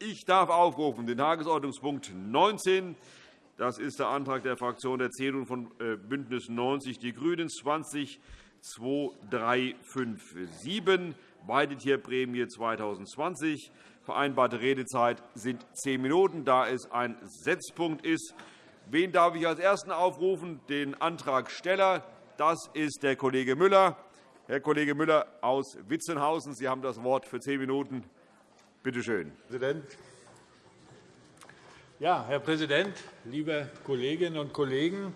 Ich darf aufrufen den Tagesordnungspunkt 19. Das ist der Antrag der Fraktion der CDU und von äh, BÜNDNIS 90 die GRÜNEN 20 2357, Weidetierprämie 2020. Vereinbarte Redezeit sind zehn Minuten, da es ein Setzpunkt ist. Wen darf ich als Ersten aufrufen? Den Antragsteller. Das ist der Kollege Müller. Herr Kollege Müller aus Witzenhausen, Sie haben das Wort für zehn Minuten. Bitte schön. Präsident. Ja, Herr Präsident, liebe Kolleginnen und Kollegen,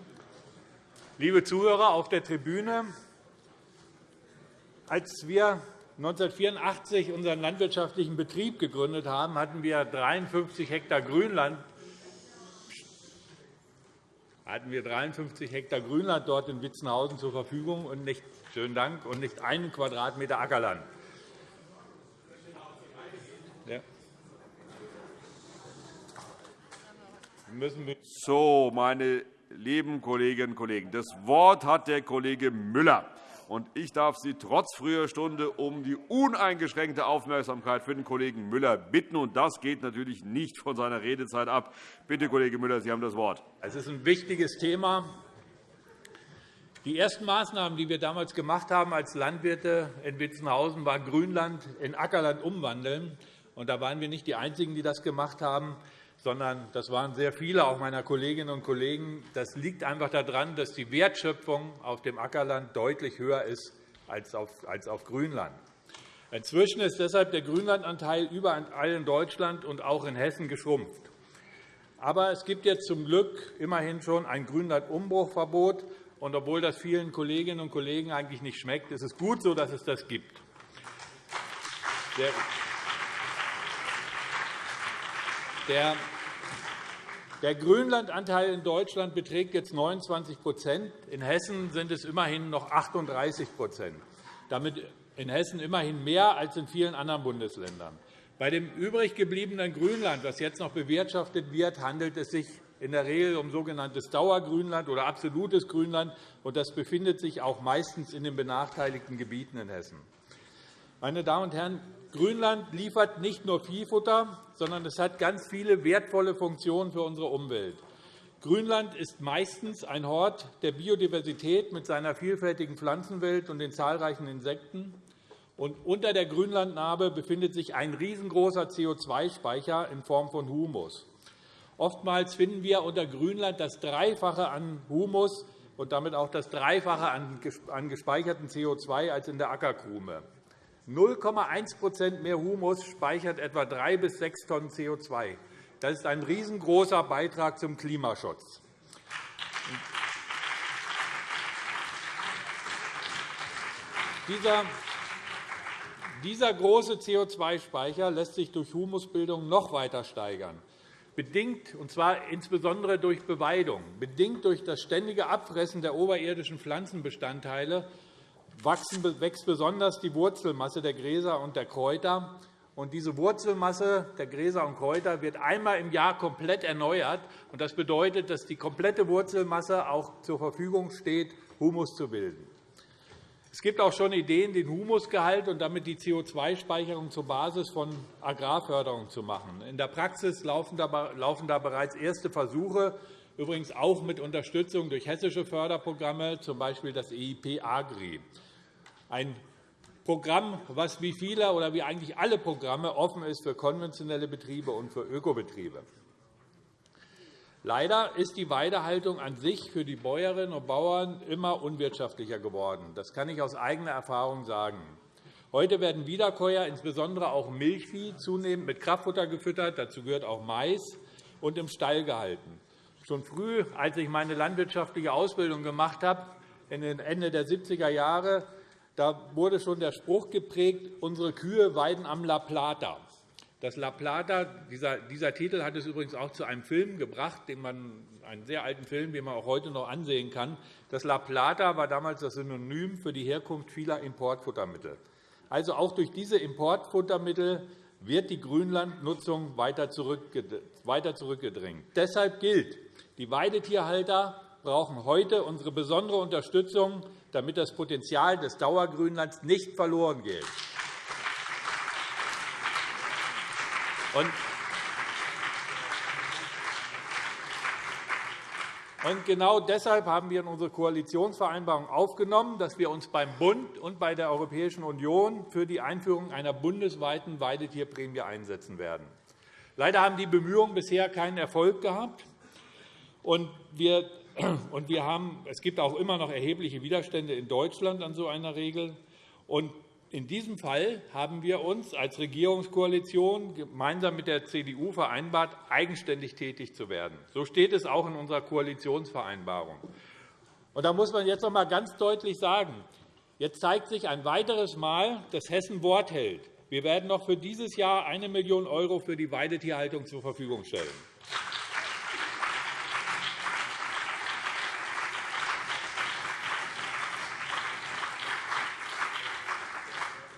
liebe Zuhörer auf der Tribüne! Als wir 1984 unseren landwirtschaftlichen Betrieb gegründet haben, hatten wir 53 Hektar Grünland hatten wir 53 Hektar Grünland dort in Witzenhausen zur Verfügung und nicht, schönen Dank, und nicht einen Quadratmeter Ackerland. So, meine lieben Kolleginnen und Kollegen, das Wort hat der Kollege Müller. Und ich darf Sie trotz früher Stunde um die uneingeschränkte Aufmerksamkeit für den Kollegen Müller bitten. Und das geht natürlich nicht von seiner Redezeit ab. Bitte, Kollege Müller, Sie haben das Wort. Es ist ein wichtiges Thema. Die ersten Maßnahmen, die wir damals gemacht haben als Landwirte in Witzenhausen, war Grünland in Ackerland umwandeln. Und da waren wir nicht die Einzigen, die das gemacht haben sondern das waren sehr viele, auch meiner Kolleginnen und Kollegen. Das liegt einfach daran, dass die Wertschöpfung auf dem Ackerland deutlich höher ist als auf Grünland. Inzwischen ist deshalb der Grünlandanteil überall in Deutschland und auch in Hessen geschrumpft. Aber es gibt jetzt zum Glück immerhin schon ein Grünlandumbruchverbot. Und obwohl das vielen Kolleginnen und Kollegen eigentlich nicht schmeckt, ist es gut so, dass es das gibt. Der der Grünlandanteil in Deutschland beträgt jetzt 29% In Hessen sind es immerhin noch 38% Damit in Hessen immerhin mehr als in vielen anderen Bundesländern. Bei dem übrig gebliebenen Grünland, das jetzt noch bewirtschaftet wird, handelt es sich in der Regel um sogenanntes Dauergrünland oder absolutes Grünland. Das befindet sich auch meistens in den benachteiligten Gebieten in Hessen. Meine Damen und Herren, Grünland liefert nicht nur Viehfutter, sondern es hat ganz viele wertvolle Funktionen für unsere Umwelt. Grünland ist meistens ein Hort der Biodiversität mit seiner vielfältigen Pflanzenwelt und den zahlreichen Insekten. Und unter der Grünlandnarbe befindet sich ein riesengroßer CO2-Speicher in Form von Humus. Oftmals finden wir unter Grünland das Dreifache an Humus und damit auch das Dreifache an gespeicherten CO2 als in der Ackerkrume. 0,1% mehr Humus speichert etwa 3 bis 6 Tonnen CO2. Das ist ein riesengroßer Beitrag zum Klimaschutz. Dieser große CO2-Speicher lässt sich durch Humusbildung noch weiter steigern, bedingt, und zwar insbesondere durch Beweidung, bedingt durch das ständige Abfressen der oberirdischen Pflanzenbestandteile wächst besonders die Wurzelmasse der Gräser und der Kräuter. diese Wurzelmasse der Gräser und Kräuter wird einmal im Jahr komplett erneuert. Das bedeutet, dass die komplette Wurzelmasse auch zur Verfügung steht, Humus zu bilden. Es gibt auch schon Ideen, den Humusgehalt und damit die CO2-Speicherung zur Basis von Agrarförderung zu machen. In der Praxis laufen da bereits erste Versuche, übrigens auch mit Unterstützung durch hessische Förderprogramme, z. B. das EIP Agri ein Programm, das wie viele oder wie eigentlich alle Programme offen ist für konventionelle Betriebe und für Ökobetriebe. Leider ist die Weidehaltung an sich für die Bäuerinnen und Bauern immer unwirtschaftlicher geworden. Das kann ich aus eigener Erfahrung sagen. Heute werden Wiederkäuer, insbesondere auch Milchvieh, zunehmend mit Kraftfutter gefüttert. Dazu gehört auch Mais und im Stall gehalten. Schon früh, als ich meine landwirtschaftliche Ausbildung gemacht habe, Ende der 70er Jahre, da wurde schon der Spruch geprägt, unsere Kühe weiden am La Plata. Das La Plata, dieser, dieser Titel hat es übrigens auch zu einem Film gebracht, den man, einen sehr alten Film, den man auch heute noch ansehen kann. Das La Plata war damals das Synonym für die Herkunft vieler Importfuttermittel. Also auch durch diese Importfuttermittel wird die Grünlandnutzung weiter zurückgedrängt. Deshalb gilt, die Weidetierhalter brauchen heute unsere besondere Unterstützung, damit das Potenzial des Dauergrünlands nicht verloren geht. Und genau deshalb haben wir in unsere Koalitionsvereinbarung aufgenommen, dass wir uns beim Bund und bei der Europäischen Union für die Einführung einer bundesweiten Weidetierprämie einsetzen werden. Leider haben die Bemühungen bisher keinen Erfolg gehabt. Wir und wir haben, es gibt auch immer noch erhebliche Widerstände in Deutschland an so einer Regel. Und in diesem Fall haben wir uns als Regierungskoalition gemeinsam mit der CDU vereinbart, eigenständig tätig zu werden. So steht es auch in unserer Koalitionsvereinbarung. Und da muss man jetzt noch einmal ganz deutlich sagen, jetzt zeigt sich ein weiteres Mal, dass Hessen Wort hält. Wir werden noch für dieses Jahr 1 Million € für die Weidetierhaltung zur Verfügung stellen.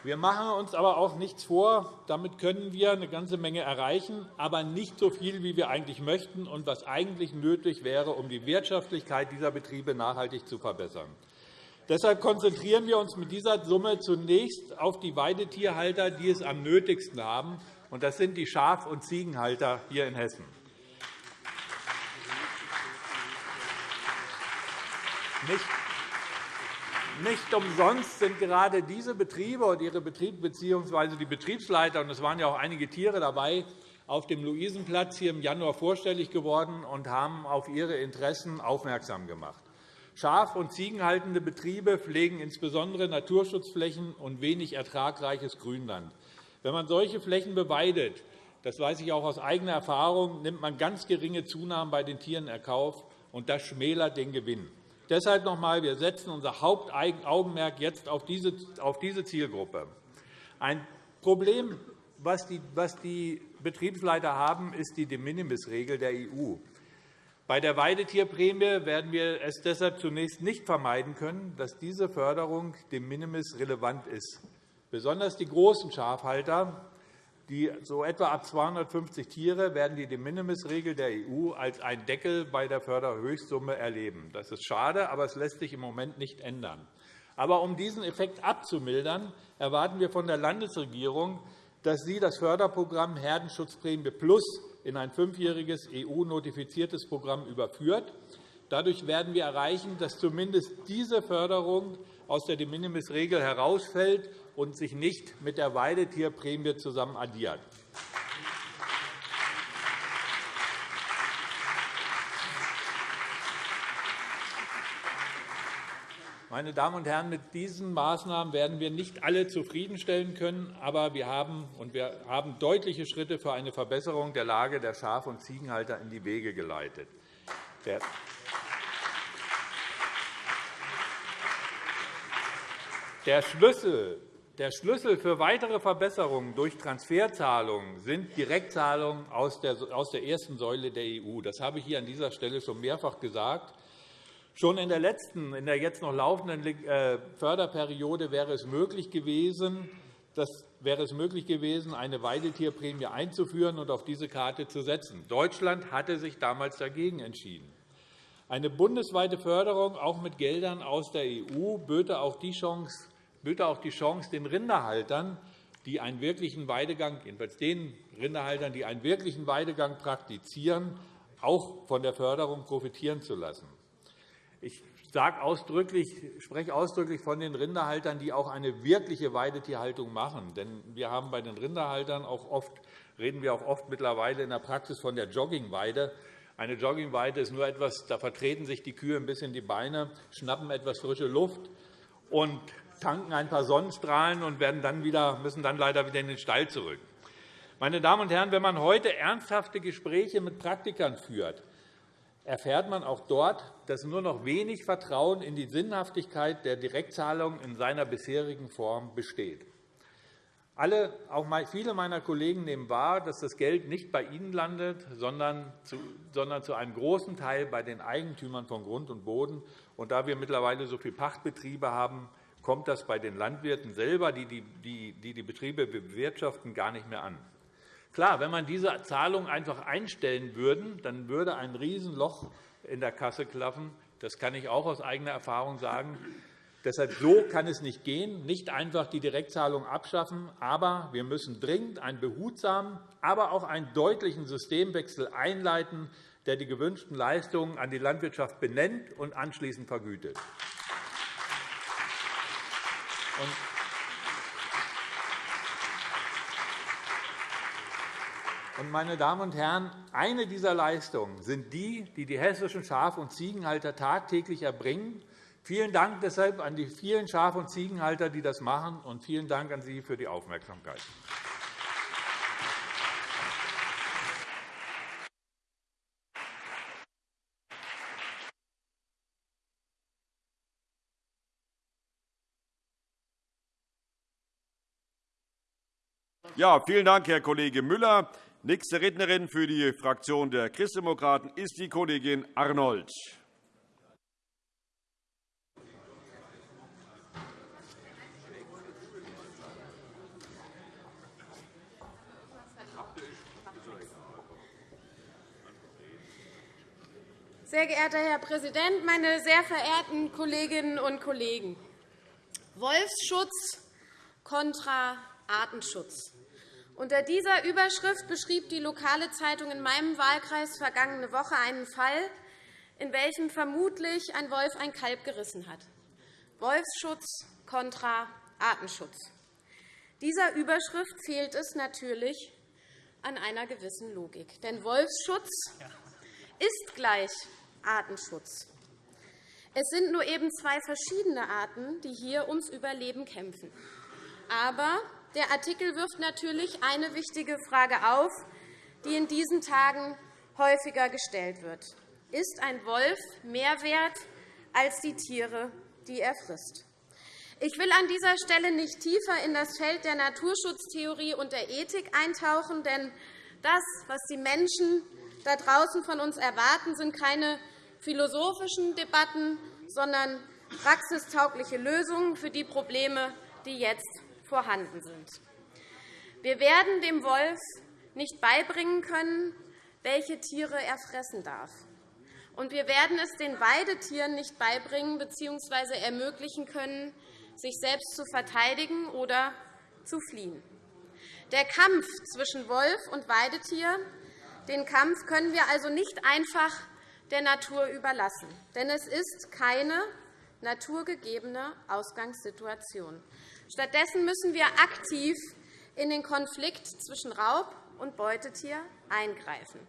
Wir machen uns aber auch nichts vor. Damit können wir eine ganze Menge erreichen, aber nicht so viel, wie wir eigentlich möchten und was eigentlich nötig wäre, um die Wirtschaftlichkeit dieser Betriebe nachhaltig zu verbessern. Deshalb konzentrieren wir uns mit dieser Summe zunächst auf die Weidetierhalter, die es am nötigsten haben. Und das sind die Schaf- und Ziegenhalter hier in Hessen. Nicht nicht umsonst sind gerade diese Betriebe und ihre Betriebe bzw. die Betriebsleiter, und es waren ja auch einige Tiere dabei, auf dem Luisenplatz hier im Januar vorstellig geworden und haben auf ihre Interessen aufmerksam gemacht. Schaf- und ziegenhaltende Betriebe pflegen insbesondere Naturschutzflächen und wenig ertragreiches Grünland. Wenn man solche Flächen beweidet, das weiß ich auch aus eigener Erfahrung, nimmt man ganz geringe Zunahmen bei den Tieren in Kauf, und das schmälert den Gewinn. Deshalb noch einmal, wir setzen unser Hauptaugenmerk jetzt auf diese, Zielgruppe. Ein Problem, was die, Betriebsleiter haben, ist die De-Minimis-Regel der EU. Bei der Weidetierprämie werden wir es deshalb zunächst nicht vermeiden können, dass diese Förderung de minimis relevant ist. Besonders die großen Schafhalter die so etwa ab 250 Tiere werden die De-Minimis-Regel der EU als ein Deckel bei der Förderhöchstsumme erleben. Das ist schade, aber es lässt sich im Moment nicht ändern. Aber um diesen Effekt abzumildern, erwarten wir von der Landesregierung, dass sie das Förderprogramm Herdenschutzprämie Plus in ein fünfjähriges EU-notifiziertes Programm überführt. Dadurch werden wir erreichen, dass zumindest diese Förderung aus der De-Minimis-Regel herausfällt und sich nicht mit der Weidetierprämie zusammen addiert. Meine Damen und Herren, mit diesen Maßnahmen werden wir nicht alle zufriedenstellen können, aber wir haben, und wir haben deutliche Schritte für eine Verbesserung der Lage der Schaf- und Ziegenhalter in die Wege geleitet. Der Schlüssel der Schlüssel für weitere Verbesserungen durch Transferzahlungen sind Direktzahlungen aus der ersten Säule der EU. Das habe ich hier an dieser Stelle schon mehrfach gesagt. Schon in der letzten, in der jetzt noch laufenden äh, Förderperiode wäre es möglich gewesen, das wäre es möglich gewesen, eine Weidetierprämie einzuführen und auf diese Karte zu setzen. Deutschland hatte sich damals dagegen entschieden. Eine bundesweite Förderung, auch mit Geldern aus der EU, böte auch die Chance, böte auch die Chance, den Rinderhaltern, die einen wirklichen Weidegang, jedenfalls den Rinderhaltern, die einen wirklichen Weidegang praktizieren, auch von der Förderung profitieren zu lassen. Ich sage ausdrücklich, spreche ausdrücklich von den Rinderhaltern, die auch eine wirkliche Weidetierhaltung machen. Denn wir haben bei den Rinderhaltern auch oft, reden wir auch oft mittlerweile in der Praxis von der Joggingweide. Eine Joggingweide ist nur etwas, da vertreten sich die Kühe ein bisschen die Beine, schnappen etwas frische Luft und tanken ein paar Sonnenstrahlen und werden dann wieder, müssen dann leider wieder in den Stall zurück. Meine Damen und Herren, wenn man heute ernsthafte Gespräche mit Praktikern führt, erfährt man auch dort, dass nur noch wenig Vertrauen in die Sinnhaftigkeit der Direktzahlung in seiner bisherigen Form besteht. Alle, auch viele meiner Kollegen nehmen wahr, dass das Geld nicht bei ihnen landet, sondern zu, sondern zu einem großen Teil bei den Eigentümern von Grund und Boden. Und da wir mittlerweile so viele Pachtbetriebe haben, kommt das bei den Landwirten selber, die die, Betriebe bewirtschaften, gar nicht mehr an. Klar, wenn man diese Zahlungen einfach einstellen würde, dann würde ein Riesenloch in der Kasse klaffen. Das kann ich auch aus eigener Erfahrung sagen. Deshalb so kann es nicht gehen, nicht einfach die Direktzahlung abschaffen, aber wir müssen dringend einen behutsamen, aber auch einen deutlichen Systemwechsel einleiten, der die gewünschten Leistungen an die Landwirtschaft benennt und anschließend vergütet. Meine Damen und Herren, eine dieser Leistungen sind die, die die hessischen Schaf- und Ziegenhalter tagtäglich erbringen. Vielen Dank deshalb an die vielen Schaf- und Ziegenhalter, die das machen, und vielen Dank an Sie für die Aufmerksamkeit. Ja, vielen Dank, Herr Kollege Müller. Nächste Rednerin für die Fraktion der Christdemokraten ist die Kollegin Arnold. Sehr geehrter Herr Präsident, meine sehr verehrten Kolleginnen und Kollegen! Wolfsschutz kontra Artenschutz. Unter dieser Überschrift beschrieb die lokale Zeitung in meinem Wahlkreis vergangene Woche einen Fall, in welchem vermutlich ein Wolf ein Kalb gerissen hat. Wolfsschutz kontra Artenschutz. Dieser Überschrift fehlt es natürlich an einer gewissen Logik. Denn Wolfsschutz ist gleich Artenschutz. Es sind nur eben zwei verschiedene Arten, die hier ums Überleben kämpfen. Aber der Artikel wirft natürlich eine wichtige Frage auf, die in diesen Tagen häufiger gestellt wird. Ist ein Wolf mehr wert als die Tiere, die er frisst? Ich will an dieser Stelle nicht tiefer in das Feld der Naturschutztheorie und der Ethik eintauchen, denn das, was die Menschen da draußen von uns erwarten, sind keine philosophischen Debatten, sondern praxistaugliche Lösungen für die Probleme, die jetzt vorhanden sind. Wir werden dem Wolf nicht beibringen können, welche Tiere er fressen darf. Und wir werden es den Weidetieren nicht beibringen bzw. ermöglichen können, sich selbst zu verteidigen oder zu fliehen. Der Kampf zwischen Wolf und Weidetier den Kampf können wir also nicht einfach der Natur überlassen. Denn es ist keine naturgegebene Ausgangssituation. Stattdessen müssen wir aktiv in den Konflikt zwischen Raub- und Beutetier eingreifen.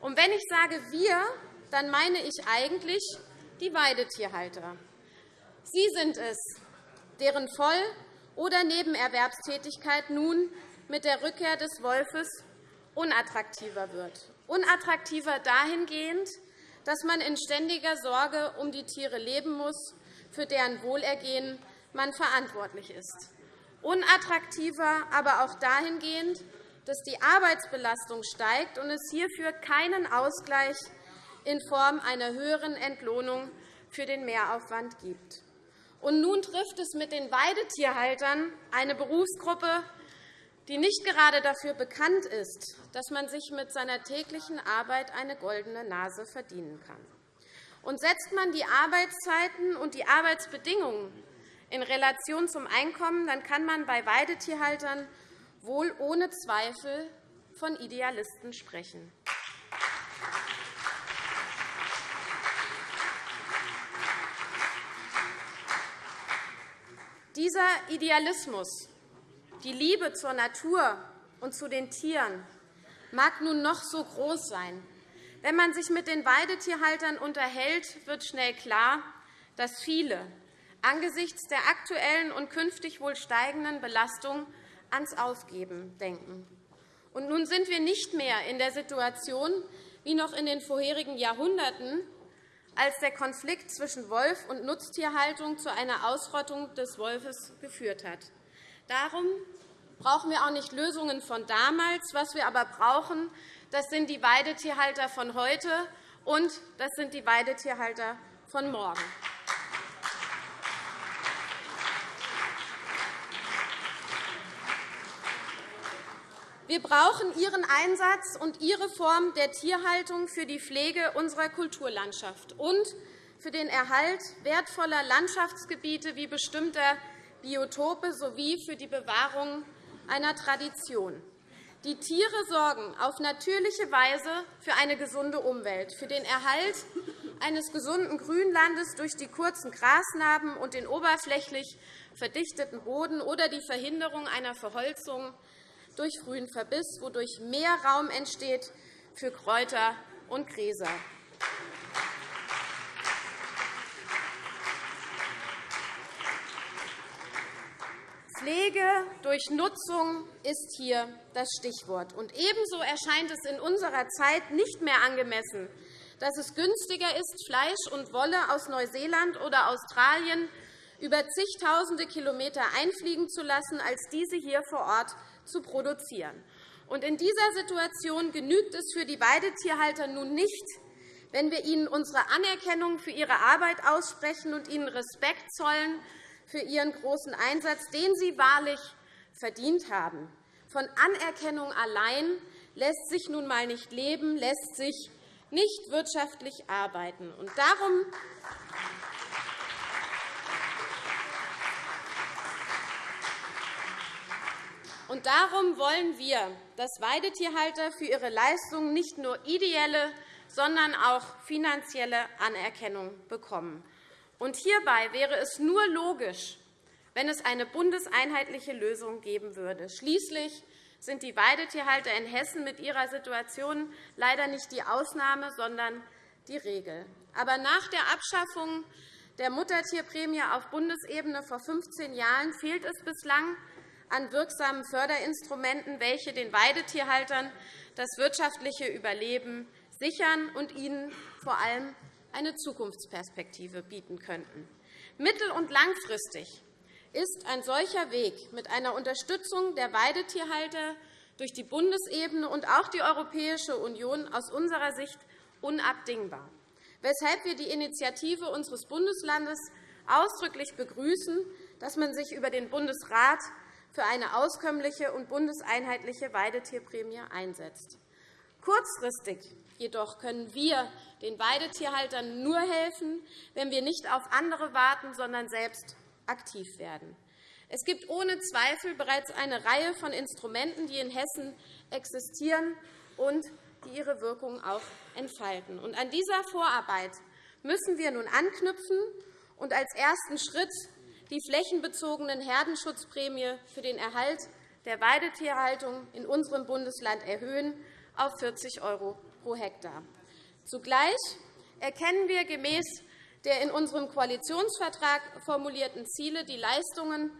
Und wenn ich sage wir, dann meine ich eigentlich die Weidetierhalter. Sie sind es, deren Voll- oder Nebenerwerbstätigkeit nun mit der Rückkehr des Wolfes unattraktiver wird. Unattraktiver dahingehend, dass man in ständiger Sorge um die Tiere leben muss, für deren Wohlergehen man verantwortlich ist. Unattraktiver aber auch dahingehend, dass die Arbeitsbelastung steigt und es hierfür keinen Ausgleich in Form einer höheren Entlohnung für den Mehraufwand gibt. Und nun trifft es mit den Weidetierhaltern eine Berufsgruppe, die nicht gerade dafür bekannt ist, dass man sich mit seiner täglichen Arbeit eine goldene Nase verdienen kann. Und setzt man die Arbeitszeiten und die Arbeitsbedingungen in Relation zum Einkommen, dann kann man bei Weidetierhaltern wohl ohne Zweifel von Idealisten sprechen. Dieser Idealismus, die Liebe zur Natur und zu den Tieren mag nun noch so groß sein. Wenn man sich mit den Weidetierhaltern unterhält, wird schnell klar, dass viele, angesichts der aktuellen und künftig wohl steigenden Belastung ans Aufgeben denken. Und nun sind wir nicht mehr in der Situation wie noch in den vorherigen Jahrhunderten, als der Konflikt zwischen Wolf und Nutztierhaltung zu einer Ausrottung des Wolfes geführt hat. Darum brauchen wir auch nicht Lösungen von damals. Was wir aber brauchen, das sind die Weidetierhalter von heute und das sind die Weidetierhalter von morgen. Wir brauchen Ihren Einsatz und Ihre Form der Tierhaltung für die Pflege unserer Kulturlandschaft und für den Erhalt wertvoller Landschaftsgebiete wie bestimmter Biotope sowie für die Bewahrung einer Tradition. Die Tiere sorgen auf natürliche Weise für eine gesunde Umwelt, für den Erhalt eines gesunden Grünlandes durch die kurzen Grasnarben und den oberflächlich verdichteten Boden oder die Verhinderung einer Verholzung durch frühen Verbiss, wodurch mehr Raum entsteht für Kräuter und Gräser. Pflege durch Nutzung ist hier das Stichwort. Und ebenso erscheint es in unserer Zeit nicht mehr angemessen, dass es günstiger ist, Fleisch und Wolle aus Neuseeland oder Australien über zigtausende Kilometer einfliegen zu lassen, als diese hier vor Ort zu produzieren. Und in dieser Situation genügt es für die Weidetierhalter nun nicht, wenn wir ihnen unsere Anerkennung für ihre Arbeit aussprechen und ihnen Respekt zollen für ihren großen Einsatz, den sie wahrlich verdient haben. Von Anerkennung allein lässt sich nun einmal nicht leben, lässt sich nicht wirtschaftlich arbeiten. Und darum Und darum wollen wir, dass Weidetierhalter für ihre Leistungen nicht nur ideelle, sondern auch finanzielle Anerkennung bekommen. Und hierbei wäre es nur logisch, wenn es eine bundeseinheitliche Lösung geben würde. Schließlich sind die Weidetierhalter in Hessen mit ihrer Situation leider nicht die Ausnahme, sondern die Regel. Aber nach der Abschaffung der Muttertierprämie auf Bundesebene vor 15 Jahren fehlt es bislang an wirksamen Förderinstrumenten, welche den Weidetierhaltern das wirtschaftliche Überleben sichern und ihnen vor allem eine Zukunftsperspektive bieten könnten. Mittel- und langfristig ist ein solcher Weg mit einer Unterstützung der Weidetierhalter durch die Bundesebene und auch die Europäische Union aus unserer Sicht unabdingbar, weshalb wir die Initiative unseres Bundeslandes ausdrücklich begrüßen, dass man sich über den Bundesrat für eine auskömmliche und bundeseinheitliche Weidetierprämie einsetzt. Kurzfristig jedoch können wir den Weidetierhaltern nur helfen, wenn wir nicht auf andere warten, sondern selbst aktiv werden. Es gibt ohne Zweifel bereits eine Reihe von Instrumenten, die in Hessen existieren und die ihre Wirkung auch entfalten. An dieser Vorarbeit müssen wir nun anknüpfen und als ersten Schritt die flächenbezogenen Herdenschutzprämie für den Erhalt der Weidetierhaltung in unserem Bundesland erhöhen auf 40 € pro Hektar. Zugleich erkennen wir gemäß der in unserem Koalitionsvertrag formulierten Ziele die Leistungen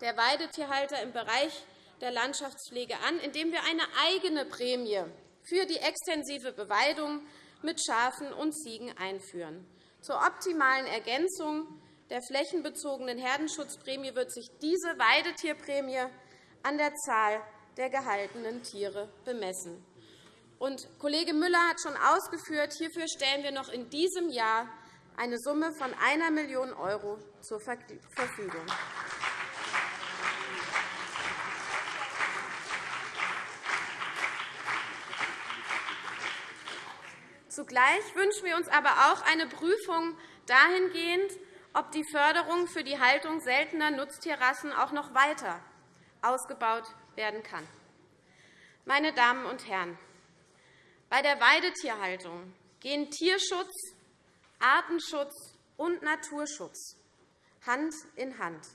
der Weidetierhalter im Bereich der Landschaftspflege an, indem wir eine eigene Prämie für die extensive Beweidung mit Schafen und Ziegen einführen. Zur optimalen Ergänzung der flächenbezogenen Herdenschutzprämie wird sich diese Weidetierprämie an der Zahl der gehaltenen Tiere bemessen. Und Kollege Müller hat schon ausgeführt, hierfür stellen wir noch in diesem Jahr eine Summe von 1 Million € zur Verfügung. Zugleich wünschen wir uns aber auch eine Prüfung dahingehend, ob die Förderung für die Haltung seltener Nutztierrassen auch noch weiter ausgebaut werden kann. Meine Damen und Herren, bei der Weidetierhaltung gehen Tierschutz, Artenschutz und Naturschutz Hand in Hand.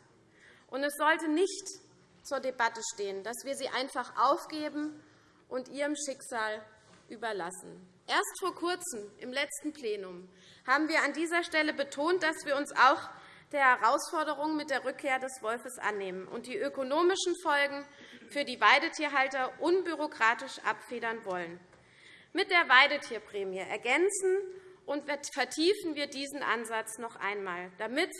Und es sollte nicht zur Debatte stehen, dass wir sie einfach aufgeben und ihrem Schicksal überlassen. Erst vor Kurzem, im letzten Plenum, haben wir an dieser Stelle betont, dass wir uns auch der Herausforderung mit der Rückkehr des Wolfes annehmen und die ökonomischen Folgen für die Weidetierhalter unbürokratisch abfedern wollen. Mit der Weidetierprämie ergänzen und vertiefen wir diesen Ansatz noch einmal, damit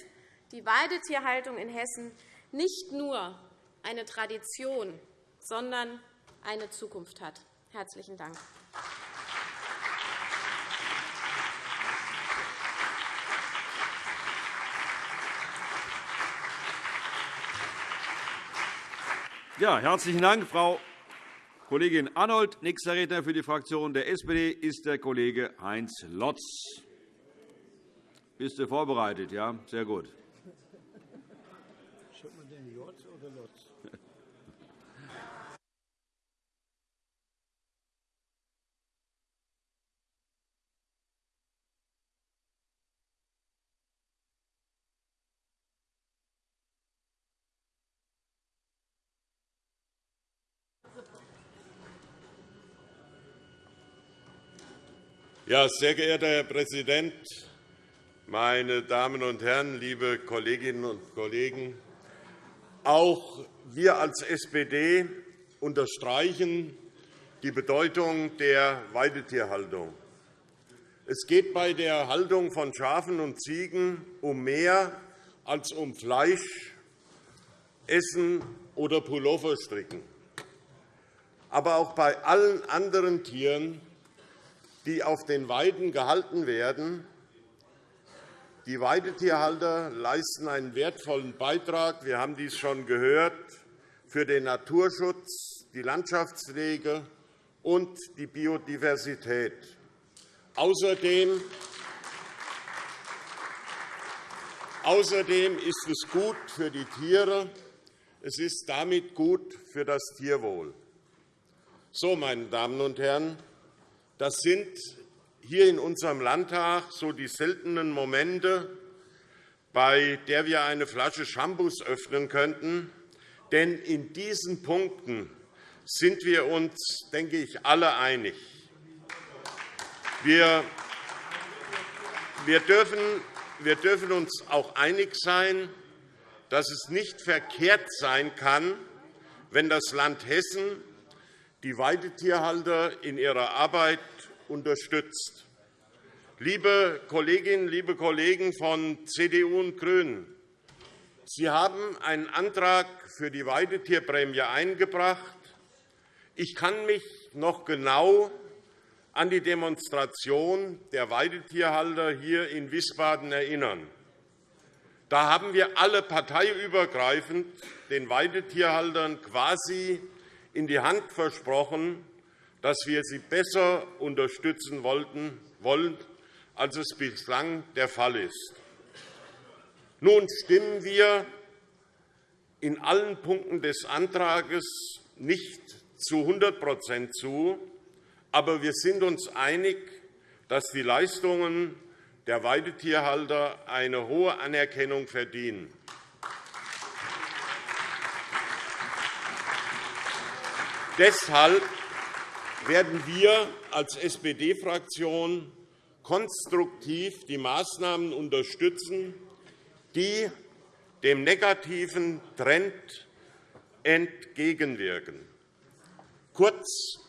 die Weidetierhaltung in Hessen nicht nur eine Tradition, sondern eine Zukunft hat. – Herzlichen Dank. Ja, herzlichen Dank, Frau Kollegin Arnold. Nächster Redner für die Fraktion der SPD ist der Kollege Heinz Lotz. Bist du vorbereitet? Ja, sehr gut. Ja, sehr geehrter Herr Präsident, meine Damen und Herren, liebe Kolleginnen und Kollegen! Auch wir als SPD unterstreichen die Bedeutung der Weidetierhaltung. Es geht bei der Haltung von Schafen und Ziegen um mehr als um Fleisch, Essen oder Pullover stricken. Aber auch bei allen anderen Tieren, die auf den Weiden gehalten werden, die Weidetierhalter leisten einen wertvollen Beitrag, wir haben dies schon gehört, für den Naturschutz, die Landschaftspflege und die Biodiversität. Außerdem ist es gut für die Tiere. Es ist damit gut für das Tierwohl. So, meine Damen und Herren, das sind hier in unserem Landtag so die seltenen Momente, bei der wir eine Flasche Shampoos öffnen könnten. Denn in diesen Punkten sind wir uns, denke ich, alle einig. Wir wir dürfen uns auch einig sein, dass es nicht verkehrt sein kann, wenn das Land Hessen die Weidetierhalter in ihrer Arbeit unterstützt. Liebe Kolleginnen, liebe Kollegen von CDU und GRÜNEN, Sie haben einen Antrag für die Weidetierprämie eingebracht. Ich kann mich noch genau an die Demonstration der Weidetierhalter hier in Wiesbaden erinnern. Da haben wir alle parteiübergreifend den Weidetierhaltern quasi in die Hand versprochen, dass wir sie besser unterstützen wollen, als es bislang der Fall ist. Nun stimmen wir in allen Punkten des Antrags nicht zu 100% zu, aber wir sind uns einig, dass die Leistungen der Weidetierhalter eine hohe Anerkennung verdienen. Deshalb werden wir als SPD-Fraktion konstruktiv die Maßnahmen unterstützen, die dem negativen Trend entgegenwirken. Kurz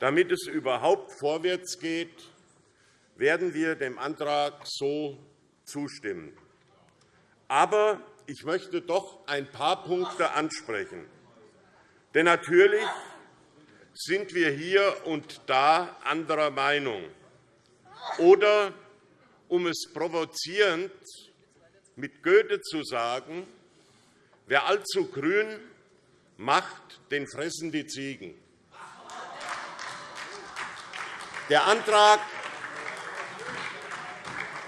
damit es überhaupt vorwärts geht, werden wir dem Antrag so zustimmen. Aber ich möchte doch ein paar Punkte ansprechen. Denn natürlich sind wir hier und da anderer Meinung. Oder, um es provozierend mit Goethe zu sagen, wer allzu grün macht, den fressen die Ziegen. Der Antrag,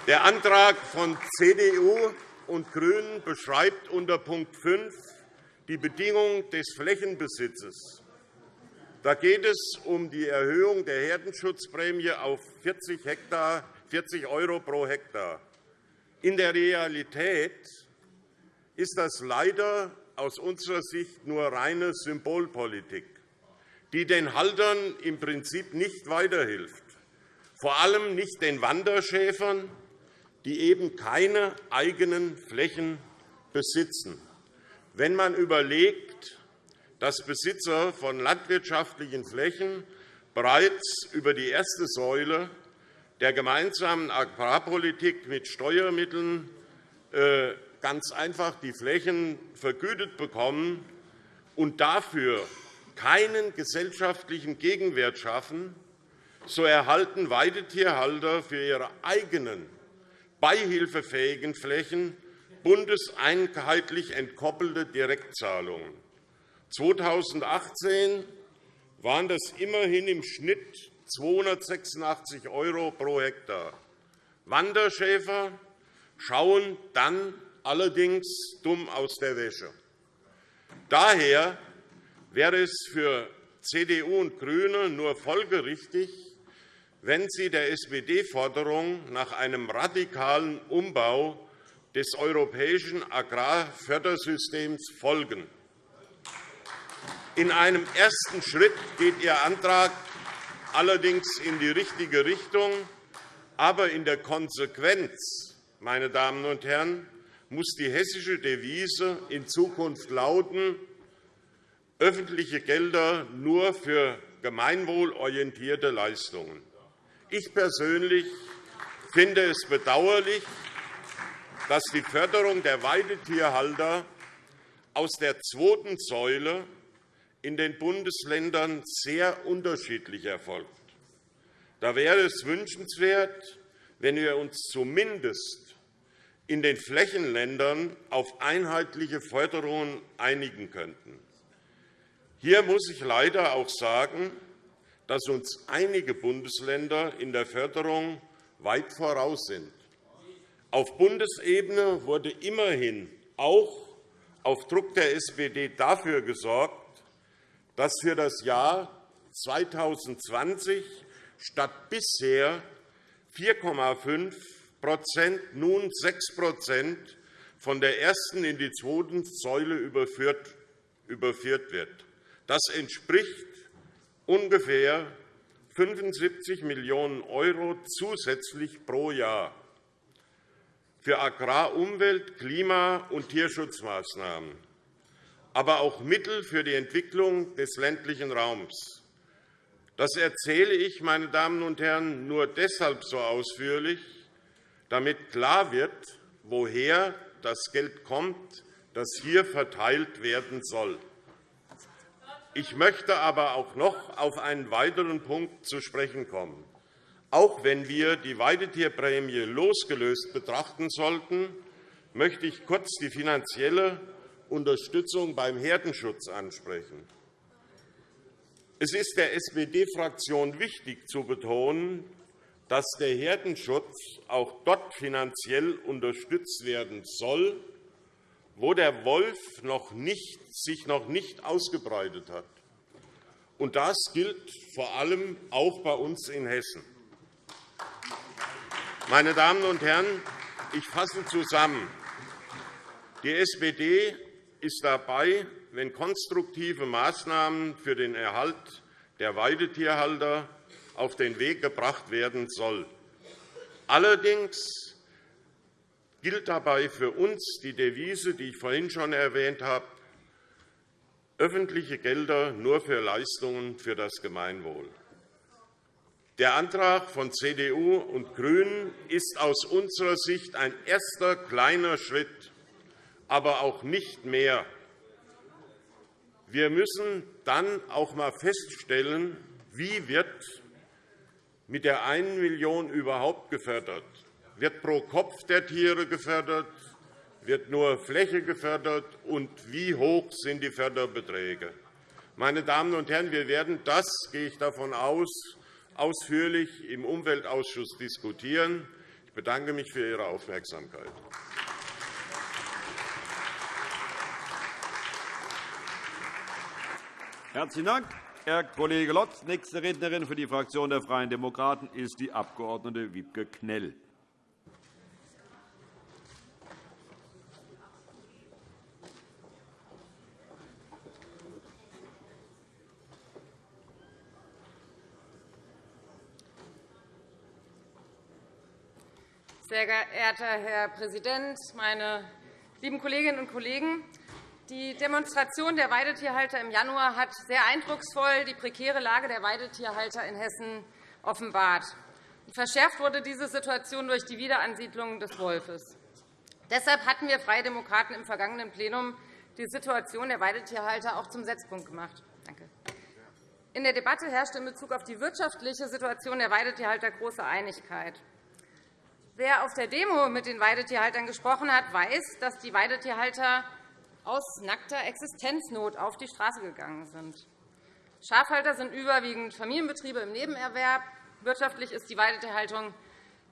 der Antrag von CDU und GRÜNEN beschreibt unter Punkt 5 die Bedingungen des Flächenbesitzes. Da geht es um die Erhöhung der Herdenschutzprämie auf 40 € pro Hektar. In der Realität ist das leider aus unserer Sicht nur reine Symbolpolitik die den Haltern im Prinzip nicht weiterhilft, vor allem nicht den Wanderschäfern, die eben keine eigenen Flächen besitzen. Wenn man überlegt, dass Besitzer von landwirtschaftlichen Flächen bereits über die erste Säule der gemeinsamen Agrarpolitik mit Steuermitteln äh, ganz einfach die Flächen vergütet bekommen und dafür keinen gesellschaftlichen Gegenwert schaffen, so erhalten Weidetierhalter für ihre eigenen beihilfefähigen Flächen bundeseinheitlich entkoppelte Direktzahlungen. 2018 waren das immerhin im Schnitt 286 € pro Hektar. Wanderschäfer schauen dann allerdings dumm aus der Wäsche. Daher wäre es für CDU und GRÜNE nur folgerichtig, wenn Sie der SPD-Forderung nach einem radikalen Umbau des europäischen Agrarfördersystems folgen. In einem ersten Schritt geht Ihr Antrag allerdings in die richtige Richtung. Aber in der Konsequenz, meine Damen und Herren, muss die hessische Devise in Zukunft lauten, öffentliche Gelder nur für gemeinwohlorientierte Leistungen. Ich persönlich finde es bedauerlich, dass die Förderung der Weidetierhalter aus der zweiten Säule in den Bundesländern sehr unterschiedlich erfolgt. Da wäre es wünschenswert, wenn wir uns zumindest in den Flächenländern auf einheitliche Förderungen einigen könnten. Hier muss ich leider auch sagen, dass uns einige Bundesländer in der Förderung weit voraus sind. Auf Bundesebene wurde immerhin auch auf Druck der SPD dafür gesorgt, dass für das Jahr 2020 statt bisher 4,5% nun 6% von der ersten in die zweite Säule überführt wird. Das entspricht ungefähr 75 Millionen € zusätzlich pro Jahr für Agrar-, Umwelt-, Klima- und Tierschutzmaßnahmen, aber auch Mittel für die Entwicklung des ländlichen Raums. Das erzähle ich, meine Damen und Herren, nur deshalb so ausführlich, damit klar wird, woher das Geld kommt, das hier verteilt werden soll. Ich möchte aber auch noch auf einen weiteren Punkt zu sprechen kommen. Auch wenn wir die Weidetierprämie losgelöst betrachten sollten, möchte ich kurz die finanzielle Unterstützung beim Herdenschutz ansprechen. Es ist der SPD-Fraktion wichtig zu betonen, dass der Herdenschutz auch dort finanziell unterstützt werden soll, wo der Wolf noch nicht, sich noch nicht ausgebreitet hat. Und das gilt vor allem auch bei uns in Hessen. Meine Damen und Herren, ich fasse zusammen. Die SPD ist dabei, wenn konstruktive Maßnahmen für den Erhalt der Weidetierhalter auf den Weg gebracht werden sollen. Allerdings gilt dabei für uns die Devise, die ich vorhin schon erwähnt habe, öffentliche Gelder nur für Leistungen für das Gemeinwohl. Der Antrag von CDU und GRÜNEN ist aus unserer Sicht ein erster kleiner Schritt, aber auch nicht mehr. Wir müssen dann auch einmal feststellen, wie wird mit der 1 Million überhaupt gefördert. Wird pro Kopf der Tiere gefördert? Wird nur Fläche gefördert? Und wie hoch sind die Förderbeträge? Meine Damen und Herren, wir werden das, gehe ich davon aus, ausführlich im Umweltausschuss diskutieren. Ich bedanke mich für Ihre Aufmerksamkeit. Herzlichen Dank, Herr Kollege Lotz. Nächste Rednerin für die Fraktion der Freien Demokraten ist die Abg. Wiebke Knell. Sehr geehrter Herr Präsident, meine lieben Kolleginnen und Kollegen! Die Demonstration der Weidetierhalter im Januar hat sehr eindrucksvoll die prekäre Lage der Weidetierhalter in Hessen offenbart. Verschärft wurde diese Situation durch die Wiederansiedlung des Wolfes. Deshalb hatten wir Freie Demokraten im vergangenen Plenum die Situation der Weidetierhalter auch zum Setzpunkt gemacht. In der Debatte herrschte in Bezug auf die wirtschaftliche Situation der Weidetierhalter große Einigkeit. Wer auf der Demo mit den Weidetierhaltern gesprochen hat, weiß, dass die Weidetierhalter aus nackter Existenznot auf die Straße gegangen sind. Schafhalter sind überwiegend Familienbetriebe im Nebenerwerb. Wirtschaftlich ist die Weidetierhaltung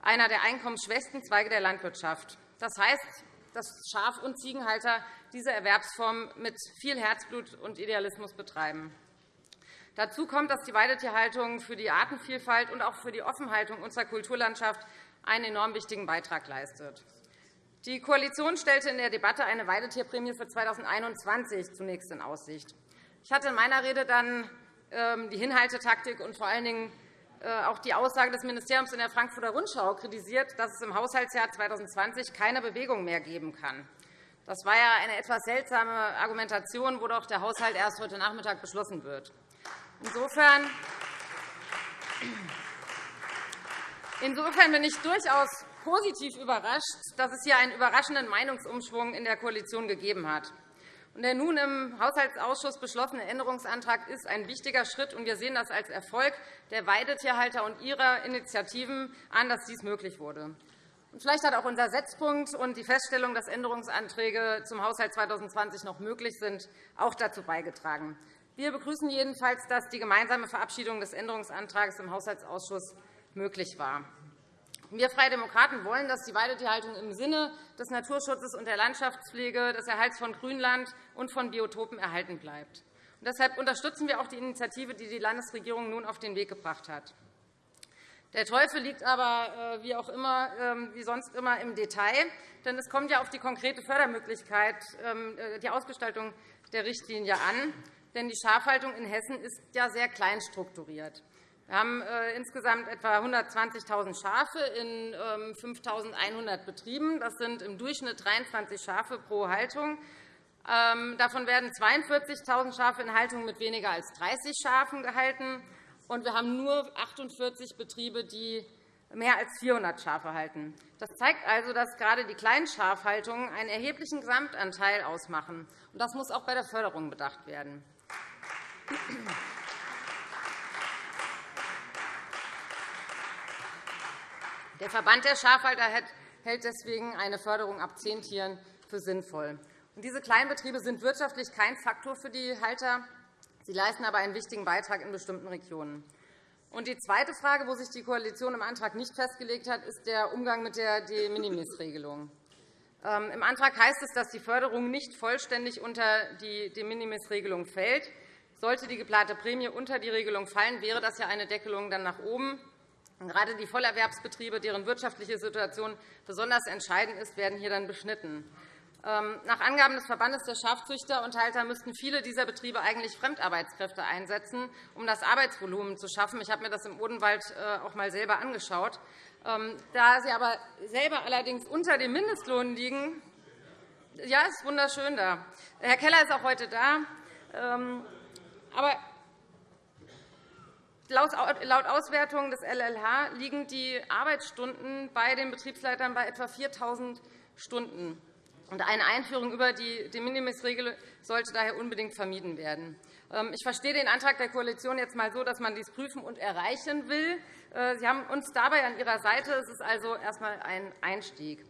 einer der einkommensschwächsten Zweige der Landwirtschaft. Das heißt, dass Schaf- und Ziegenhalter diese Erwerbsform mit viel Herzblut und Idealismus betreiben. Dazu kommt, dass die Weidetierhaltung für die Artenvielfalt und auch für die Offenhaltung unserer Kulturlandschaft einen enorm wichtigen Beitrag leistet. Die Koalition stellte in der Debatte eine Weidetierprämie für 2021 zunächst in Aussicht. Ich hatte in meiner Rede dann ähm, die Hinhaltetaktik und vor allen Dingen äh, auch die Aussage des Ministeriums in der Frankfurter Rundschau kritisiert, dass es im Haushaltsjahr 2020 keine Bewegung mehr geben kann. Das war ja eine etwas seltsame Argumentation, wo doch der Haushalt erst heute Nachmittag beschlossen wird. Insofern Insofern bin ich durchaus positiv überrascht, dass es hier einen überraschenden Meinungsumschwung in der Koalition gegeben hat. Der nun im Haushaltsausschuss beschlossene Änderungsantrag ist ein wichtiger Schritt, und wir sehen das als Erfolg der Weidetierhalter und ihrer Initiativen an, dass dies möglich wurde. Vielleicht hat auch unser Setzpunkt und die Feststellung, dass Änderungsanträge zum Haushalt 2020 noch möglich sind, auch dazu beigetragen. Wir begrüßen jedenfalls, dass die gemeinsame Verabschiedung des Änderungsantrags im Haushaltsausschuss möglich war. Wir Freie Demokraten wollen, dass die Weidetierhaltung im Sinne des Naturschutzes und der Landschaftspflege, des Erhalts von Grünland und von Biotopen erhalten bleibt. deshalb unterstützen wir auch die Initiative, die die Landesregierung nun auf den Weg gebracht hat. Der Teufel liegt aber äh, wie, auch immer, ähm, wie sonst immer im Detail. Denn es kommt ja auf die konkrete Fördermöglichkeit, ähm, äh, die Ausgestaltung der Richtlinie an. Denn die Schafhaltung in Hessen ist ja sehr klein strukturiert. Wir haben äh, insgesamt etwa 120.000 Schafe in 5.100 ähm, Betrieben. Das sind im Durchschnitt 23 Schafe pro Haltung. Ähm, davon werden 42.000 Schafe in Haltung mit weniger als 30 Schafen gehalten. Und wir haben nur 48 Betriebe, die mehr als 400 Schafe halten. Das zeigt also, dass gerade die kleinen Schafhaltungen einen erheblichen Gesamtanteil ausmachen. Das muss auch bei der Förderung bedacht werden. Der Verband der Schafhalter hält deswegen eine Förderung ab zehn Tieren für sinnvoll. Diese Kleinbetriebe sind wirtschaftlich kein Faktor für die Halter. Sie leisten aber einen wichtigen Beitrag in bestimmten Regionen. Die zweite Frage, wo sich die Koalition im Antrag nicht festgelegt hat, ist der Umgang mit der De-Minimis-Regelung. Ähm, Im Antrag heißt es, dass die Förderung nicht vollständig unter die De-Minimis-Regelung fällt. Sollte die geplante Prämie unter die Regelung fallen, wäre das ja eine Deckelung dann nach oben. Gerade die Vollerwerbsbetriebe, deren wirtschaftliche Situation besonders entscheidend ist, werden hier dann beschnitten. Ähm, nach Angaben des Verbandes der Schafzüchter und Halter müssten viele dieser Betriebe eigentlich Fremdarbeitskräfte einsetzen, um das Arbeitsvolumen zu schaffen. Ich habe mir das im Odenwald äh, auch einmal selber angeschaut. Ähm, da sie aber selber allerdings unter dem Mindestlohn liegen, ja, ist wunderschön da. Herr Keller ist auch heute da. Ähm, aber Laut Auswertung des LLH liegen die Arbeitsstunden bei den Betriebsleitern bei etwa 4.000 Stunden. Eine Einführung über die De Minimis-Regel sollte daher unbedingt vermieden werden. Ähm, ich verstehe den Antrag der Koalition jetzt einmal so, dass man dies prüfen und erreichen will. Äh, Sie haben uns dabei an Ihrer Seite. Es ist also erst einmal ein Einstieg.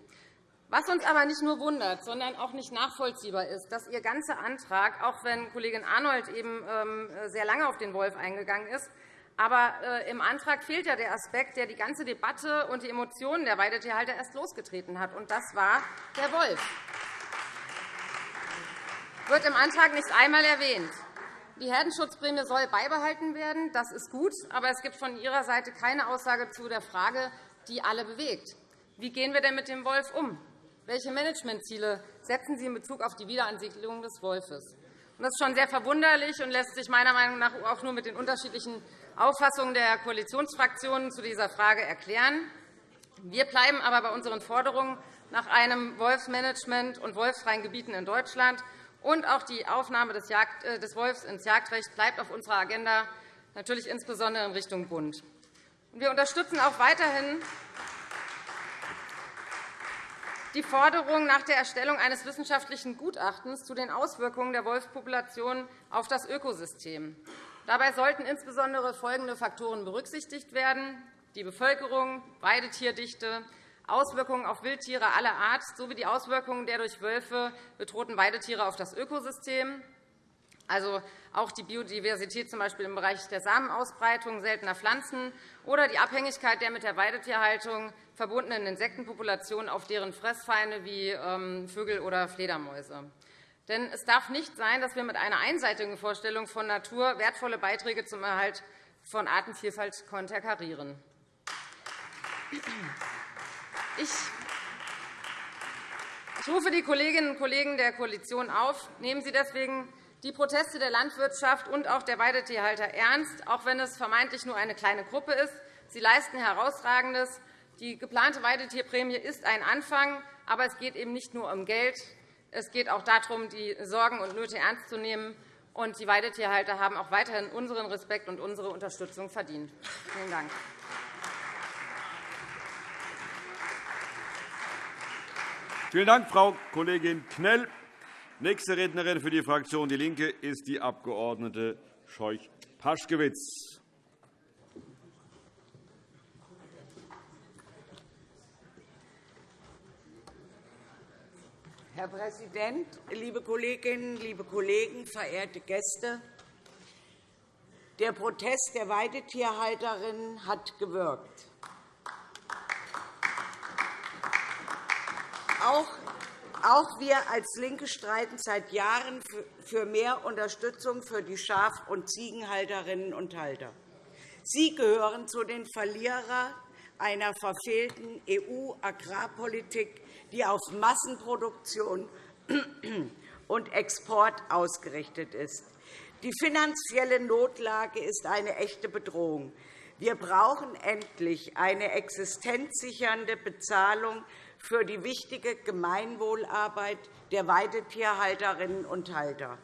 Was uns aber nicht nur wundert, sondern auch nicht nachvollziehbar ist, dass Ihr ganzer Antrag, auch wenn Kollegin Arnold eben ähm, sehr lange auf den Wolf eingegangen ist, aber äh, im Antrag fehlt ja der Aspekt, der die ganze Debatte und die Emotionen der Weidetierhalter erst losgetreten hat, und das war der Wolf. Das wird im Antrag nicht einmal erwähnt. Die Herdenschutzprämie soll beibehalten werden. Das ist gut. Aber es gibt von Ihrer Seite keine Aussage zu der Frage, die alle bewegt. Wie gehen wir denn mit dem Wolf um? Welche Managementziele setzen Sie in Bezug auf die Wiederansiedlung des Wolfes? Das ist schon sehr verwunderlich und lässt sich meiner Meinung nach auch nur mit den unterschiedlichen Auffassung der Koalitionsfraktionen zu dieser Frage erklären. Wir bleiben aber bei unseren Forderungen nach einem Wolfsmanagement und wolfsfreien Gebieten in Deutschland. Und auch die Aufnahme äh, des Wolfs ins Jagdrecht bleibt auf unserer Agenda, natürlich insbesondere in Richtung Bund. Wir unterstützen auch weiterhin die Forderung nach der Erstellung eines wissenschaftlichen Gutachtens zu den Auswirkungen der Wolfspopulation auf das Ökosystem. Dabei sollten insbesondere folgende Faktoren berücksichtigt werden. Die Bevölkerung, Weidetierdichte, Auswirkungen auf Wildtiere aller Art sowie die Auswirkungen der durch Wölfe bedrohten Weidetiere auf das Ökosystem, also auch die Biodiversität z. B. im Bereich der Samenausbreitung seltener Pflanzen oder die Abhängigkeit der mit der Weidetierhaltung verbundenen Insektenpopulationen auf deren Fressfeinde wie ähm, Vögel oder Fledermäuse. Denn es darf nicht sein, dass wir mit einer einseitigen Vorstellung von Natur wertvolle Beiträge zum Erhalt von Artenvielfalt konterkarieren. Ich rufe die Kolleginnen und Kollegen der Koalition auf, nehmen Sie deswegen die Proteste der Landwirtschaft und auch der Weidetierhalter ernst, auch wenn es vermeintlich nur eine kleine Gruppe ist. Sie leisten Herausragendes. Die geplante Weidetierprämie ist ein Anfang, aber es geht eben nicht nur um Geld. Es geht auch darum, die Sorgen und Nöte ernst zu nehmen. Und die Weidetierhalter haben auch weiterhin unseren Respekt und unsere Unterstützung verdient. Vielen Dank. Vielen Dank, Frau Kollegin Knell. Nächste Rednerin für die Fraktion DIE LINKE ist die Abg. Scheuch-Paschkewitz. Herr Präsident, liebe Kolleginnen, liebe Kollegen, verehrte Gäste! Der Protest der Weidetierhalterinnen hat gewirkt. Auch wir als LINKE streiten seit Jahren für mehr Unterstützung für die Schaf- und Ziegenhalterinnen und Halter. Sie gehören zu den Verlierern einer verfehlten EU-Agrarpolitik, die auf Massenproduktion und Export ausgerichtet ist. Die finanzielle Notlage ist eine echte Bedrohung. Wir brauchen endlich eine existenzsichernde Bezahlung für die wichtige Gemeinwohlarbeit der Weidetierhalterinnen und Halter.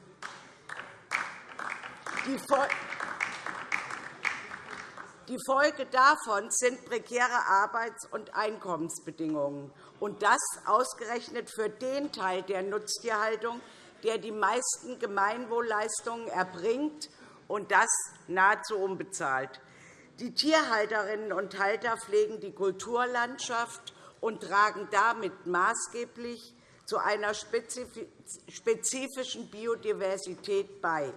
Die Folge davon sind prekäre Arbeits- und Einkommensbedingungen, und das ausgerechnet für den Teil der Nutztierhaltung, der die meisten Gemeinwohlleistungen erbringt, und das nahezu unbezahlt. Die Tierhalterinnen und Halter pflegen die Kulturlandschaft und tragen damit maßgeblich zu einer spezifischen Biodiversität bei.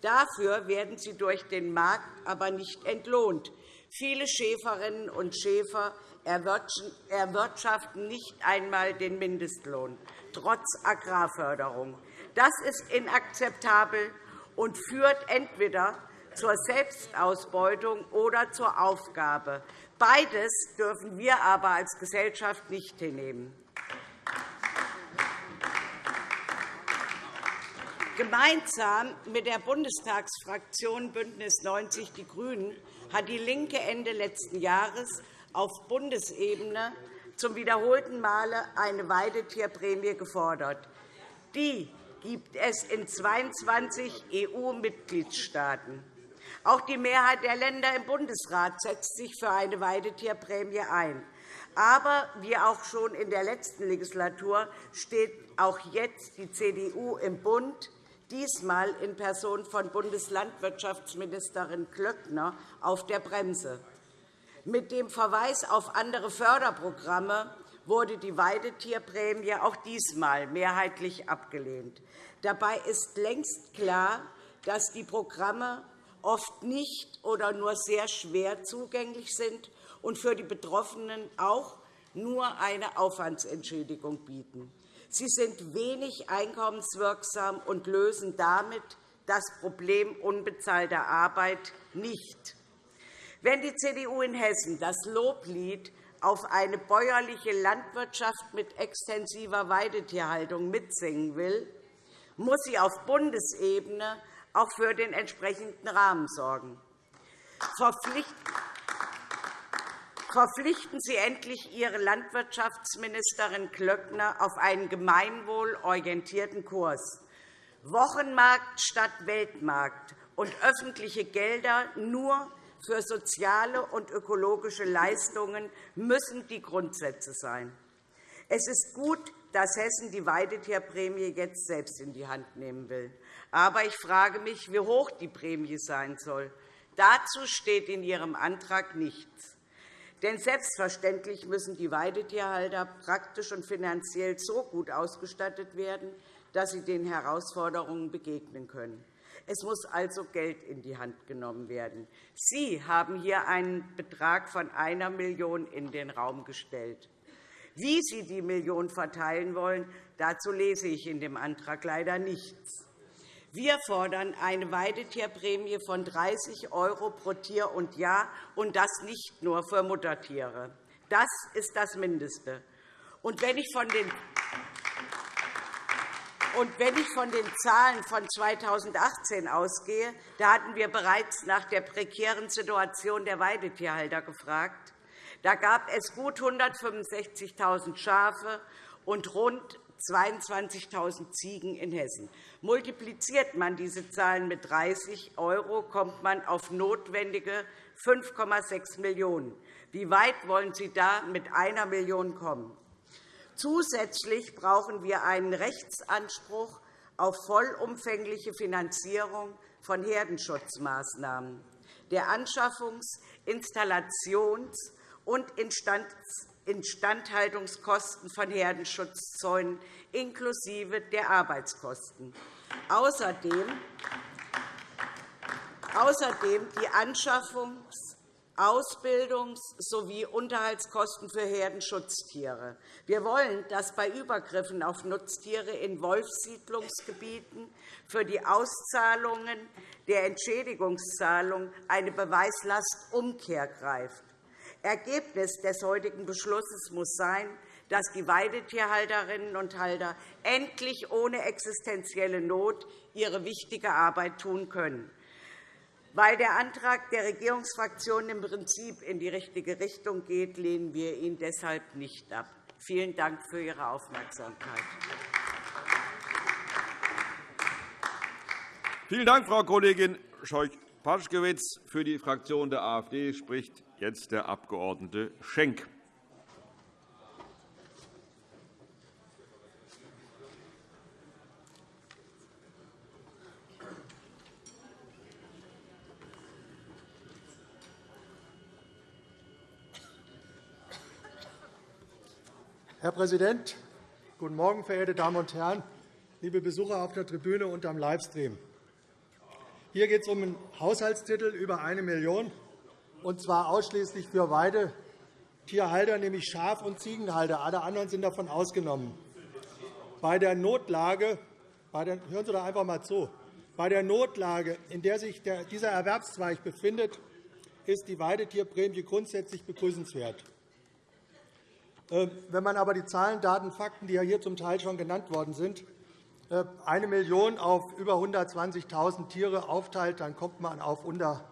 Dafür werden sie durch den Markt aber nicht entlohnt. Viele Schäferinnen und Schäfer erwirtschaften nicht einmal den Mindestlohn, trotz Agrarförderung. Das ist inakzeptabel und führt entweder zur Selbstausbeutung oder zur Aufgabe. Beides dürfen wir aber als Gesellschaft nicht hinnehmen. Gemeinsam mit der Bundestagsfraktion BÜNDNIS 90 die GRÜNEN hat DIE LINKE Ende letzten Jahres auf Bundesebene zum wiederholten Male eine Weidetierprämie gefordert. Die gibt es in 22 EU-Mitgliedstaaten. Auch die Mehrheit der Länder im Bundesrat setzt sich für eine Weidetierprämie ein. Aber wie auch schon in der letzten Legislatur steht auch jetzt die CDU im Bund, diesmal in Person von Bundeslandwirtschaftsministerin Klöckner, auf der Bremse. Mit dem Verweis auf andere Förderprogramme wurde die Weidetierprämie auch diesmal mehrheitlich abgelehnt. Dabei ist längst klar, dass die Programme oft nicht oder nur sehr schwer zugänglich sind und für die Betroffenen auch nur eine Aufwandsentschädigung bieten. Sie sind wenig einkommenswirksam und lösen damit das Problem unbezahlter Arbeit nicht. Wenn die CDU in Hessen das Loblied auf eine bäuerliche Landwirtschaft mit extensiver Weidetierhaltung mitsingen will, muss sie auf Bundesebene auch für den entsprechenden Rahmen sorgen. Verpflichten Sie endlich Ihre Landwirtschaftsministerin Klöckner auf einen gemeinwohlorientierten Kurs. Wochenmarkt statt Weltmarkt und öffentliche Gelder nur für soziale und ökologische Leistungen müssen die Grundsätze sein. Es ist gut, dass Hessen die Weidetierprämie jetzt selbst in die Hand nehmen will. Aber ich frage mich, wie hoch die Prämie sein soll. Dazu steht in Ihrem Antrag nichts. Denn selbstverständlich müssen die Weidetierhalter praktisch und finanziell so gut ausgestattet werden, dass sie den Herausforderungen begegnen können. Es muss also Geld in die Hand genommen werden. Sie haben hier einen Betrag von 1 Million € in den Raum gestellt. Wie Sie die Million verteilen wollen, dazu lese ich in dem Antrag leider nichts. Wir fordern eine Weidetierprämie von 30 € pro Tier und Jahr, und das nicht nur für Muttertiere. Das ist das Mindeste. Und wenn ich von den Und wenn ich von den Zahlen von 2018 ausgehe, da hatten wir bereits nach der prekären Situation der Weidetierhalter gefragt. Da gab es gut 165.000 Schafe und rund 22.000 Ziegen in Hessen. Multipliziert man diese Zahlen mit 30 €, kommt man auf notwendige 5,6 Millionen €. Wie weit wollen Sie da mit einer Million kommen? Zusätzlich brauchen wir einen Rechtsanspruch auf vollumfängliche Finanzierung von Herdenschutzmaßnahmen. Der Anschaffungs-, Installations- und Instandhaltungskosten von Herdenschutzzäunen inklusive der Arbeitskosten. Außerdem die Anschaffungs- Ausbildungs- sowie Unterhaltskosten für Herdenschutztiere. Wir wollen, dass bei Übergriffen auf Nutztiere in Wolfssiedlungsgebieten für die Auszahlungen der Entschädigungszahlung eine Beweislastumkehr greift. Ergebnis des heutigen Beschlusses muss sein, dass die Weidetierhalterinnen und Halter endlich ohne existenzielle Not ihre wichtige Arbeit tun können. Weil der Antrag der Regierungsfraktionen im Prinzip in die richtige Richtung geht, lehnen wir ihn deshalb nicht ab. Vielen Dank für Ihre Aufmerksamkeit. Vielen Dank, Frau Kollegin Scheuch-Paschkewitz. Für die Fraktion der AfD spricht jetzt der Abg. Schenk. Herr Präsident, guten Morgen, verehrte Damen und Herren, liebe Besucher auf der Tribüne und am Livestream. Hier geht es um einen Haushaltstitel über 1 Million und zwar ausschließlich für Weidetierhalter, nämlich Schaf- und Ziegenhalter. Alle anderen sind davon ausgenommen. Bei der Notlage, bei der, hören Sie doch einfach einmal zu. Bei der Notlage, in der sich dieser Erwerbszweig befindet, ist die Weidetierprämie grundsätzlich begrüßenswert. Ähm, wenn man aber die Zahlen, Daten, Fakten, die hier zum Teil schon genannt worden sind, äh, eine Million auf über 120.000 Tiere aufteilt, dann kommt man auf unter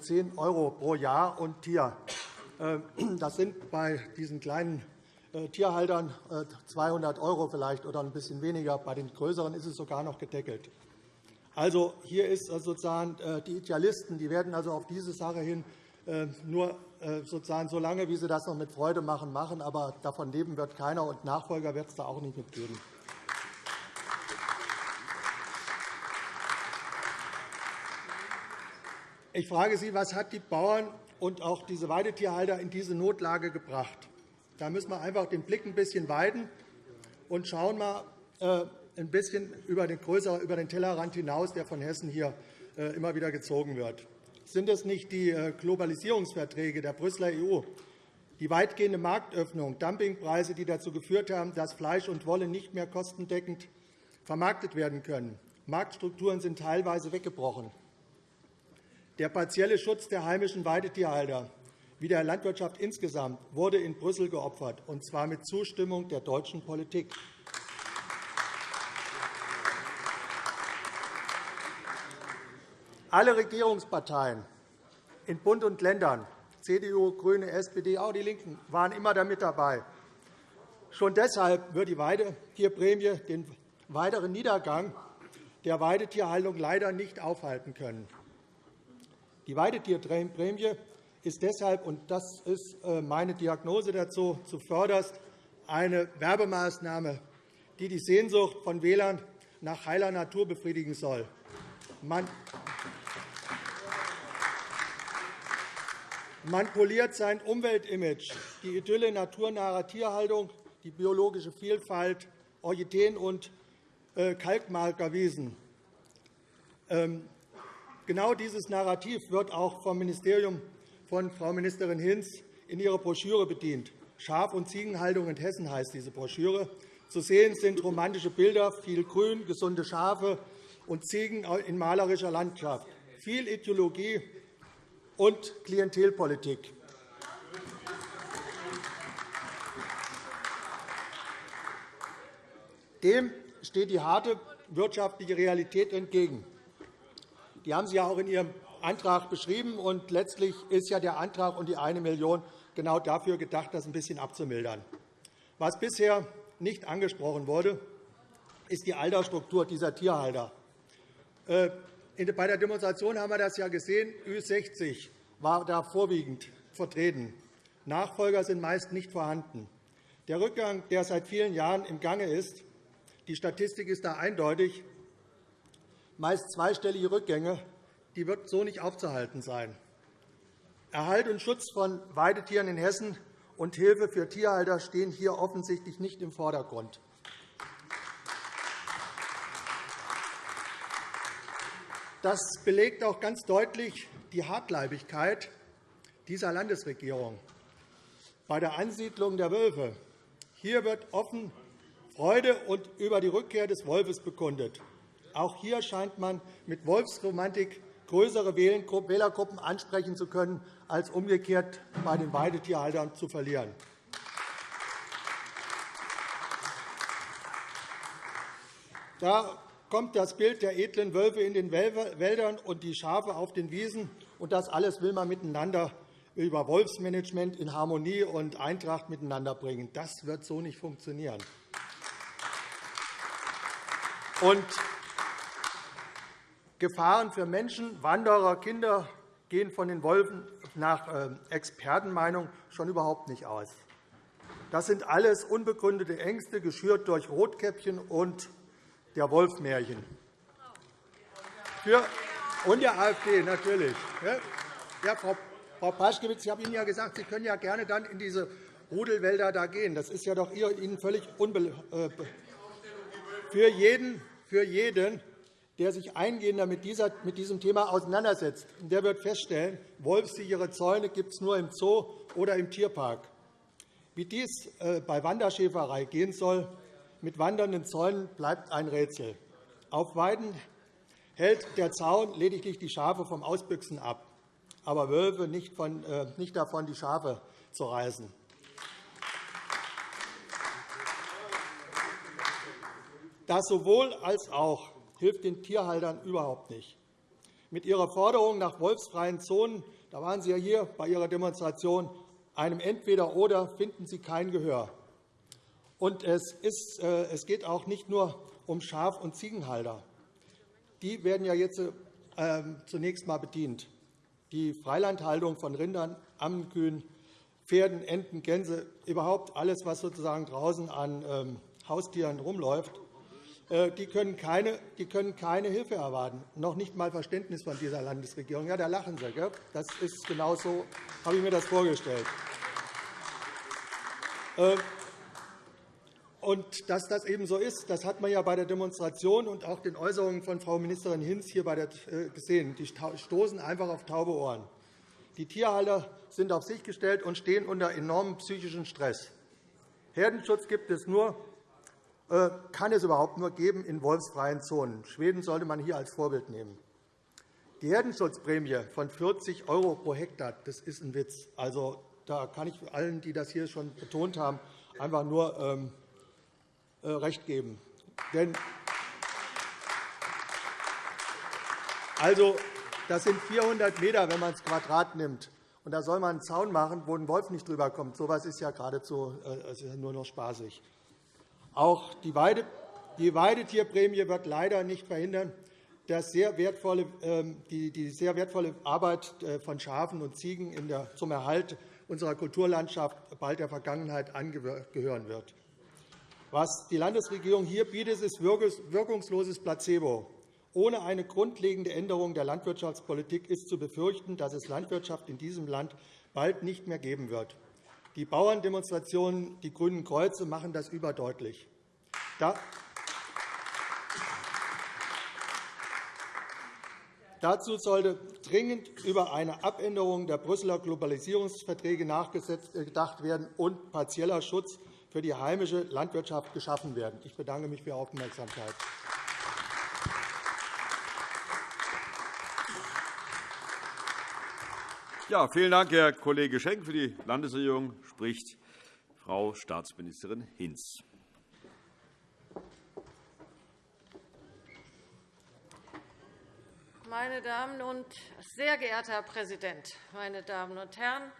10 äh, € pro Jahr und Tier. Das sind bei diesen kleinen äh, Tierhaltern 200 € vielleicht oder ein bisschen weniger. Bei den größeren ist es sogar noch gedeckelt. Also, hier ist sozusagen die Idealisten, die werden also auf diese Sache hin nur äh, sozusagen so lange, wie Sie das noch mit Freude machen, machen. Aber davon leben wird keiner, und Nachfolger wird es da auch nicht mitgeben. Ich frage Sie, was hat die Bauern und auch diese Weidetierhalter in diese Notlage gebracht? Da müssen wir einfach den Blick ein bisschen weiten und schauen mal äh, ein bisschen über den, größeren, über den Tellerrand hinaus, der von Hessen hier äh, immer wieder gezogen wird. Sind es nicht die äh, Globalisierungsverträge der Brüsseler EU, die weitgehende Marktöffnung, Dumpingpreise, die dazu geführt haben, dass Fleisch und Wolle nicht mehr kostendeckend vermarktet werden können? Marktstrukturen sind teilweise weggebrochen. Der partielle Schutz der heimischen Weidetierhalter wie der Landwirtschaft insgesamt wurde in Brüssel geopfert, und zwar mit Zustimmung der deutschen Politik. Alle Regierungsparteien in Bund und Ländern, CDU, GRÜNE, SPD, auch die LINKEN, waren immer damit dabei. Schon deshalb wird die Weidetierprämie den weiteren Niedergang der Weidetierhaltung leider nicht aufhalten können. Die Weidetierprämie ist deshalb, und das ist äh, meine Diagnose dazu, zuvörderst eine Werbemaßnahme, die die Sehnsucht von Wählern nach heiler Natur befriedigen soll. Man Man poliert sein Umweltimage, die Idylle naturnaher Tierhaltung, die biologische Vielfalt, Orchideen und äh, Kalkmarkerwiesen. Ähm, genau dieses Narrativ wird auch vom Ministerium von Frau Ministerin Hinz in ihrer Broschüre bedient. Schaf- und Ziegenhaltung in Hessen heißt diese Broschüre. Zu sehen sind romantische Bilder, viel Grün, gesunde Schafe und Ziegen in malerischer Landschaft, viel Ideologie und Klientelpolitik. Dem steht die harte wirtschaftliche Realität entgegen. Die haben Sie auch in Ihrem Antrag beschrieben. Und letztlich ist ja der Antrag und die 1 Million genau dafür gedacht, das ein bisschen abzumildern. Was bisher nicht angesprochen wurde, ist die Altersstruktur dieser Tierhalter. Bei der Demonstration haben wir das ja gesehen. Ü60 war da vorwiegend vertreten. Nachfolger sind meist nicht vorhanden. Der Rückgang, der seit vielen Jahren im Gange ist, die Statistik ist da eindeutig, meist zweistellige Rückgänge, die wird so nicht aufzuhalten sein. Erhalt und Schutz von Weidetieren in Hessen und Hilfe für Tierhalter stehen hier offensichtlich nicht im Vordergrund. Das belegt auch ganz deutlich die Hartleibigkeit dieser Landesregierung bei der Ansiedlung der Wölfe. Hier wird offen Freude über die Rückkehr des Wolfes bekundet. Auch hier scheint man mit Wolfsromantik größere Wählergruppen ansprechen zu können, als umgekehrt bei den Weidetierhaltern zu verlieren. Da kommt das Bild der edlen Wölfe in den Wäldern und die Schafe auf den Wiesen. Und das alles will man miteinander über Wolfsmanagement in Harmonie und Eintracht miteinander bringen. Das wird so nicht funktionieren. Und Gefahren für Menschen, Wanderer, Kinder gehen von den Wolfen nach äh, Expertenmeinung schon überhaupt nicht aus. Das sind alles unbegründete Ängste, geschürt durch Rotkäppchen und der Wolfmärchen. Und der AfD natürlich. Ja, Frau, Frau Paschkewitz, ich habe Ihnen ja gesagt, Sie können ja gerne dann in diese Rudelwälder da gehen. Das ist ja doch Ihnen völlig unbe äh, für jeden, für jeden, der sich eingehender mit diesem Thema auseinandersetzt, der wird feststellen, wolfssichere Zäune gibt es nur im Zoo oder im Tierpark. Wie dies äh, bei Wanderschäferei gehen soll, mit wandernden Zäunen bleibt ein Rätsel. Auf Weiden hält der Zaun lediglich die Schafe vom Ausbüchsen ab, aber Wölfe nicht, von, äh, nicht davon, die Schafe zu reißen. Das sowohl als auch hilft den Tierhaltern überhaupt nicht. Mit Ihrer Forderung nach wolfsfreien Zonen da waren Sie ja hier bei Ihrer Demonstration einem Entweder-Oder finden Sie kein Gehör. Und es, ist, äh, es geht auch nicht nur um Schaf- und Ziegenhalter. Die werden ja jetzt äh, zunächst einmal bedient. Die Freilandhaltung von Rindern, Ammenkühen, Pferden, Enten, Gänse, überhaupt alles, was sozusagen draußen an ähm, Haustieren rumläuft, äh, die können, keine, die können keine Hilfe erwarten, noch nicht einmal Verständnis von dieser Landesregierung. Ja, da lachen Sie. Gell? Das ist genau so, habe ich mir das vorgestellt. Und dass das eben so ist, das hat man ja bei der Demonstration und auch den Äußerungen von Frau Ministerin Hinz hier äh, gesehen. Die stoßen einfach auf taube Ohren. Die Tierhalter sind auf sich gestellt und stehen unter enormem psychischen Stress. Herdenschutz gibt es nur, äh, kann es überhaupt nur geben in wolfsfreien Zonen. Schweden sollte man hier als Vorbild nehmen. Die Herdenschutzprämie von 40 € pro Hektar, das ist ein Witz. Also, da kann ich allen, die das hier schon betont haben, einfach nur ähm, äh, recht geben. Denn also, das sind 400 m, wenn man es Quadrat nimmt. Und da soll man einen Zaun machen, wo ein Wolf nicht drüber kommt. So etwas ist ja geradezu äh, ist ja nur noch spaßig. Auch die, Weide, die Weidetierprämie wird leider nicht verhindern, dass sehr wertvolle, ähm, die, sehr wertvolle Arbeit äh, von Schafen und Ziegen zum Erhalt unserer Kulturlandschaft bald der Vergangenheit angehören wird. Was die Landesregierung hier bietet, ist wirkungsloses Placebo. Ohne eine grundlegende Änderung der Landwirtschaftspolitik ist zu befürchten, dass es Landwirtschaft in diesem Land bald nicht mehr geben wird. Die Bauerndemonstrationen, die Grünen Kreuze, machen das überdeutlich. Dazu sollte dringend über eine Abänderung der Brüsseler Globalisierungsverträge nachgedacht werden und partieller Schutz für die heimische Landwirtschaft geschaffen werden. Ich bedanke mich für Ihre Aufmerksamkeit. Ja, vielen Dank, Herr Kollege Schenk. Für die Landesregierung spricht Frau Staatsministerin Hinz. Meine Damen und sehr geehrter Herr Präsident, meine Damen und Herren!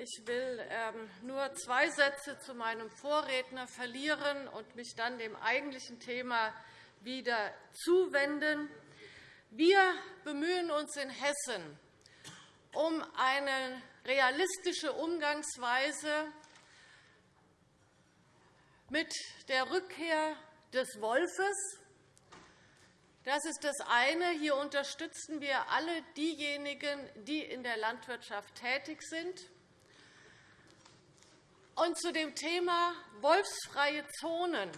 Ich will ähm, nur zwei Sätze zu meinem Vorredner verlieren und mich dann dem eigentlichen Thema wieder zuwenden. Wir bemühen uns in Hessen um eine realistische Umgangsweise mit der Rückkehr des Wolfes. Das ist das eine. Hier unterstützen wir alle diejenigen, die in der Landwirtschaft tätig sind. Und zu dem Thema wolfsfreie Zonen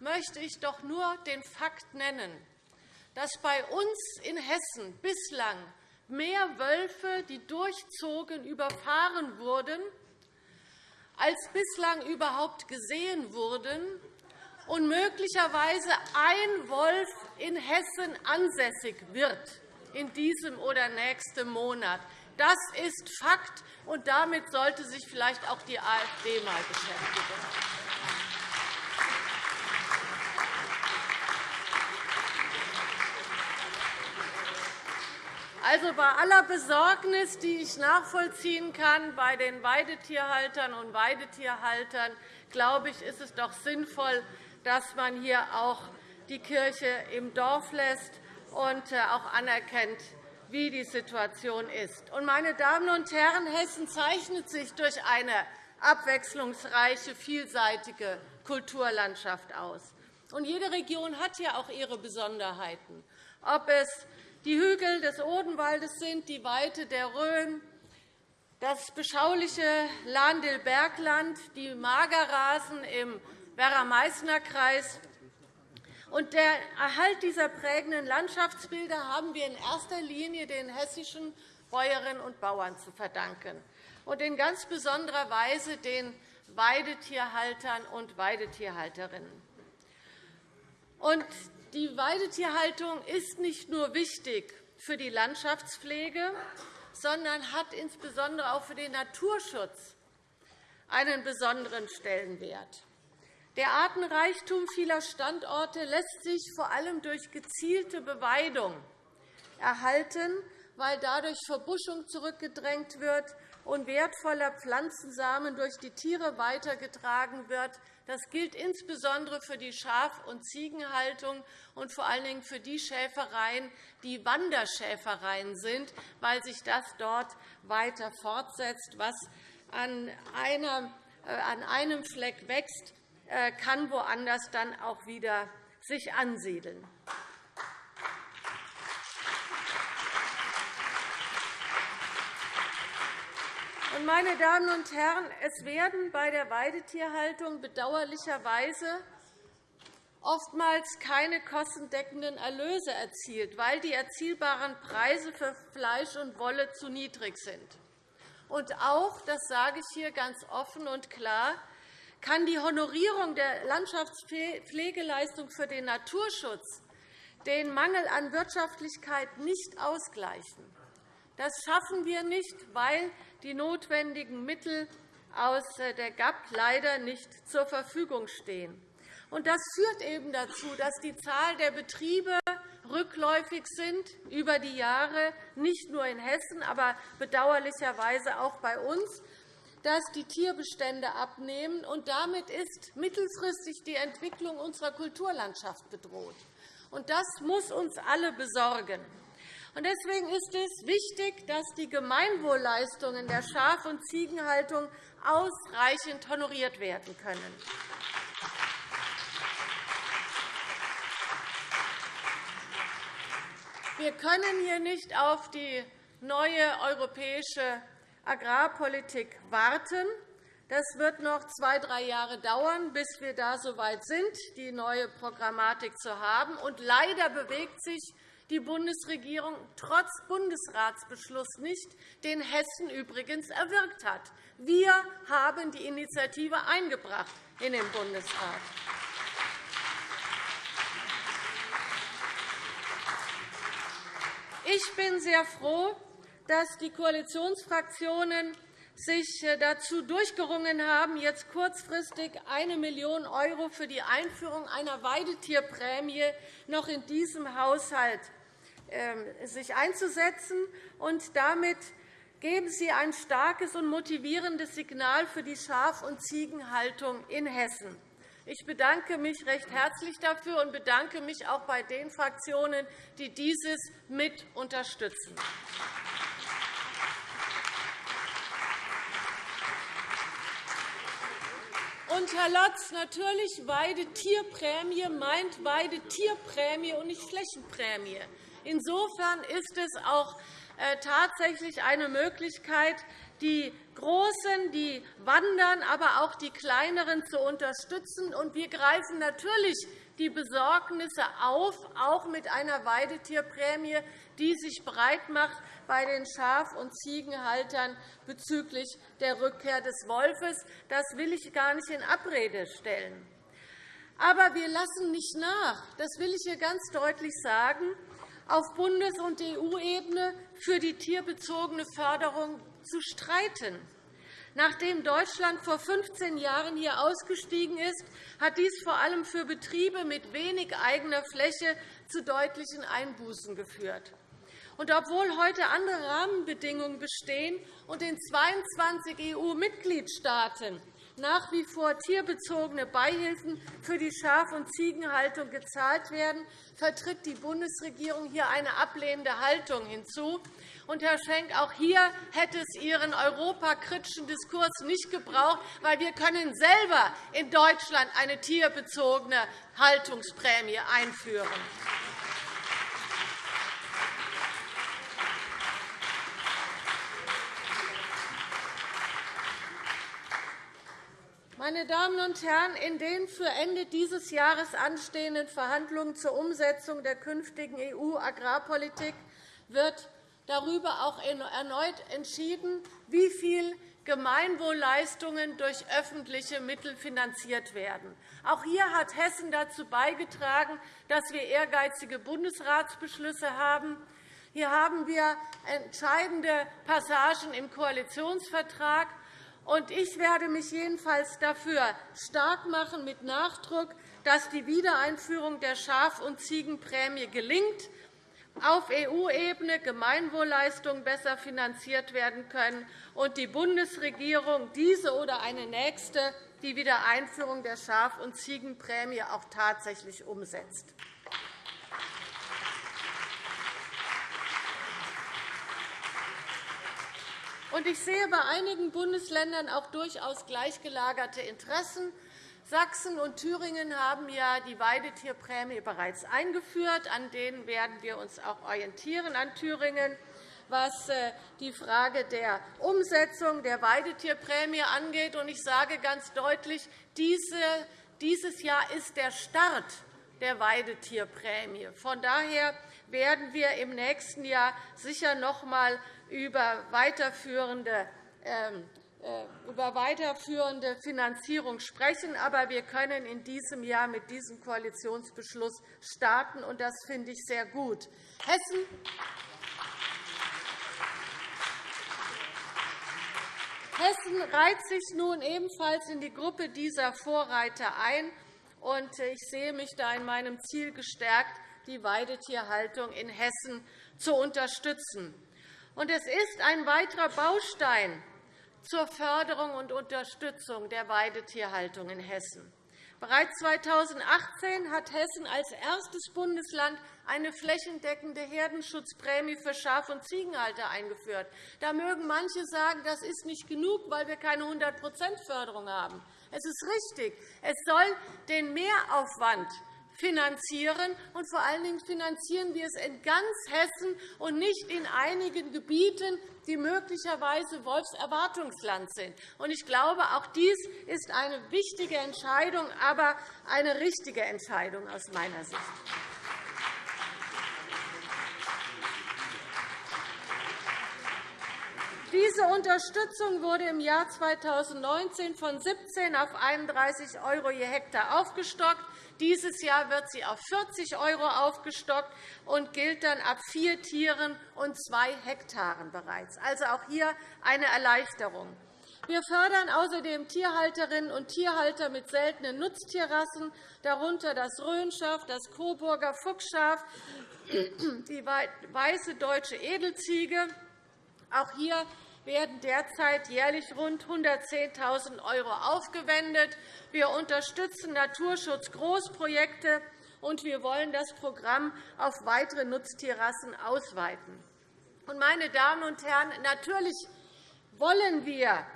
möchte ich doch nur den Fakt nennen, dass bei uns in Hessen bislang mehr Wölfe, die durchzogen, überfahren wurden, als bislang überhaupt gesehen wurden und möglicherweise ein Wolf in Hessen ansässig wird in diesem oder nächsten Monat. Das ist Fakt, und damit sollte sich vielleicht auch die AfD einmal beschäftigen. Also bei aller Besorgnis, die ich nachvollziehen kann bei den Weidetierhaltern und Weidetierhaltern, glaube ich, ist es doch sinnvoll, dass man hier auch die Kirche im Dorf lässt und äh, auch anerkennt, wie die Situation ist. Meine Damen und Herren, Hessen zeichnet sich durch eine abwechslungsreiche, vielseitige Kulturlandschaft aus. jede Region hat ja auch ihre Besonderheiten, ob es die Hügel des Odenwaldes sind, die Weite der Rhön, das beschauliche Lahn-Dill-Bergland, die Magerrasen im Werra-Meißner-Kreis und der Erhalt dieser prägenden Landschaftsbilder haben wir in erster Linie den hessischen Bäuerinnen und Bauern zu verdanken und in ganz besonderer Weise den Weidetierhaltern und Weidetierhalterinnen. die Weidetierhaltung ist nicht nur wichtig für die Landschaftspflege, sondern hat insbesondere auch für den Naturschutz einen besonderen Stellenwert. Der Artenreichtum vieler Standorte lässt sich vor allem durch gezielte Beweidung erhalten, weil dadurch Verbuschung zurückgedrängt wird und wertvoller Pflanzensamen durch die Tiere weitergetragen wird. Das gilt insbesondere für die Schaf- und Ziegenhaltung und vor allen Dingen für die Schäfereien, die Wanderschäfereien sind, weil sich das dort weiter fortsetzt, was an äh, einem Fleck wächst, kann woanders dann auch wieder sich ansiedeln. Meine Damen und Herren, es werden bei der Weidetierhaltung bedauerlicherweise oftmals keine kostendeckenden Erlöse erzielt, weil die erzielbaren Preise für Fleisch und Wolle zu niedrig sind. Und auch, das sage ich hier ganz offen und klar, kann die Honorierung der Landschaftspflegeleistung für den Naturschutz den Mangel an Wirtschaftlichkeit nicht ausgleichen. Das schaffen wir nicht, weil die notwendigen Mittel aus der GAP leider nicht zur Verfügung stehen. Das führt eben dazu, dass die Zahl der Betriebe rückläufig sind über die Jahre, nicht nur in Hessen, aber bedauerlicherweise auch bei uns dass die Tierbestände abnehmen. und Damit ist mittelfristig die Entwicklung unserer Kulturlandschaft bedroht. Das muss uns alle besorgen. Deswegen ist es wichtig, dass die Gemeinwohlleistungen der Schaf- und Ziegenhaltung ausreichend honoriert werden können. Wir können hier nicht auf die neue europäische Agrarpolitik warten. Das wird noch zwei, drei Jahre dauern, bis wir da so weit sind, die neue Programmatik zu haben. Und leider bewegt sich die Bundesregierung trotz Bundesratsbeschluss nicht, den Hessen übrigens erwirkt hat. Wir haben die Initiative eingebracht in den Bundesrat. Ich bin sehr froh, dass die Koalitionsfraktionen sich äh, dazu durchgerungen haben, jetzt kurzfristig 1 Million € für die Einführung einer Weidetierprämie noch in diesem Haushalt ähm, sich einzusetzen. Und damit geben Sie ein starkes und motivierendes Signal für die Schaf- und Ziegenhaltung in Hessen. Ich bedanke mich recht herzlich dafür und bedanke mich auch bei den Fraktionen, die dieses mit unterstützen. Und, Herr Lotz, natürlich Weidetierprämie meint Weidetierprämie und nicht Flächenprämie. Insofern ist es auch äh, tatsächlich eine Möglichkeit, die Großen, die wandern, aber auch die Kleineren zu unterstützen. Und wir greifen natürlich die Besorgnisse auf, auch mit einer Weidetierprämie, die sich breit macht bei den Schaf- und Ziegenhaltern bezüglich der Rückkehr des Wolfes. Das will ich gar nicht in Abrede stellen. Aber wir lassen nicht nach. Das will ich hier ganz deutlich sagen auf Bundes- und EU-Ebene für die tierbezogene Förderung zu streiten. Nachdem Deutschland vor 15 Jahren hier ausgestiegen ist, hat dies vor allem für Betriebe mit wenig eigener Fläche zu deutlichen Einbußen geführt. Und obwohl heute andere Rahmenbedingungen bestehen und in 22 EU-Mitgliedstaaten nach wie vor tierbezogene Beihilfen für die Schaf- und Ziegenhaltung gezahlt werden, vertritt die Bundesregierung hier eine ablehnende Haltung hinzu. Und, Herr Schenk, auch hier hätte es Ihren europakritischen Diskurs nicht gebraucht, weil wir können selber in Deutschland eine tierbezogene Haltungsprämie einführen. Meine Damen und Herren, in den für Ende dieses Jahres anstehenden Verhandlungen zur Umsetzung der künftigen EU-Agrarpolitik wird darüber auch erneut entschieden, wie viel Gemeinwohlleistungen durch öffentliche Mittel finanziert werden. Auch hier hat Hessen dazu beigetragen, dass wir ehrgeizige Bundesratsbeschlüsse haben. Hier haben wir entscheidende Passagen im Koalitionsvertrag ich werde mich jedenfalls dafür stark machen, mit Nachdruck, dass die Wiedereinführung der Schaf- und Ziegenprämie gelingt, auf EU-Ebene Gemeinwohlleistungen besser finanziert werden können und die Bundesregierung diese oder eine nächste die Wiedereinführung der Schaf- und Ziegenprämie auch tatsächlich umsetzt. Ich sehe bei einigen Bundesländern auch durchaus gleichgelagerte Interessen. Sachsen und Thüringen haben ja die Weidetierprämie bereits eingeführt. An denen werden wir uns auch orientieren an Thüringen, was äh, die Frage der Umsetzung der Weidetierprämie angeht. Ich sage ganz deutlich, dieses Jahr ist der Start der Weidetierprämie. Von daher werden wir im nächsten Jahr sicher noch einmal über weiterführende ähm, äh, über weiterführende Finanzierung sprechen. Aber wir können in diesem Jahr mit diesem Koalitionsbeschluss starten, und das finde ich sehr gut. Hessen Hessen reiht sich nun ebenfalls in die Gruppe dieser Vorreiter ein. und Ich sehe mich da in meinem Ziel gestärkt, die Weidetierhaltung in Hessen zu unterstützen. Es ist ein weiterer Baustein zur Förderung und Unterstützung der Weidetierhaltung in Hessen. Bereits 2018 hat Hessen als erstes Bundesland eine flächendeckende Herdenschutzprämie für Schaf- und Ziegenhalter eingeführt. Da mögen manche sagen, das ist nicht genug, weil wir keine 100% Förderung haben. Es ist richtig. Es soll den Mehraufwand finanzieren. Und vor allen Dingen finanzieren wir es in ganz Hessen und nicht in einigen Gebieten, die möglicherweise Wolfserwartungsland sind. Ich glaube, auch dies ist eine wichtige Entscheidung, aber eine richtige Entscheidung aus meiner Sicht. Diese Unterstützung wurde im Jahr 2019 von 17 auf 31 € je Hektar aufgestockt. Dieses Jahr wird sie auf 40 € aufgestockt und gilt dann ab vier Tieren und zwei Hektaren bereits. Also auch hier eine Erleichterung. Wir fördern außerdem Tierhalterinnen und Tierhalter mit seltenen Nutztierrassen, darunter das Rhönschaf, das Coburger Fuchsschaf, die weiße deutsche Edelziege. Auch hier werden derzeit jährlich rund 110.000 € aufgewendet. Wir unterstützen Naturschutzgroßprojekte, und wir wollen das Programm auf weitere Nutztierrassen ausweiten. Meine Damen und Herren, natürlich wollen wir,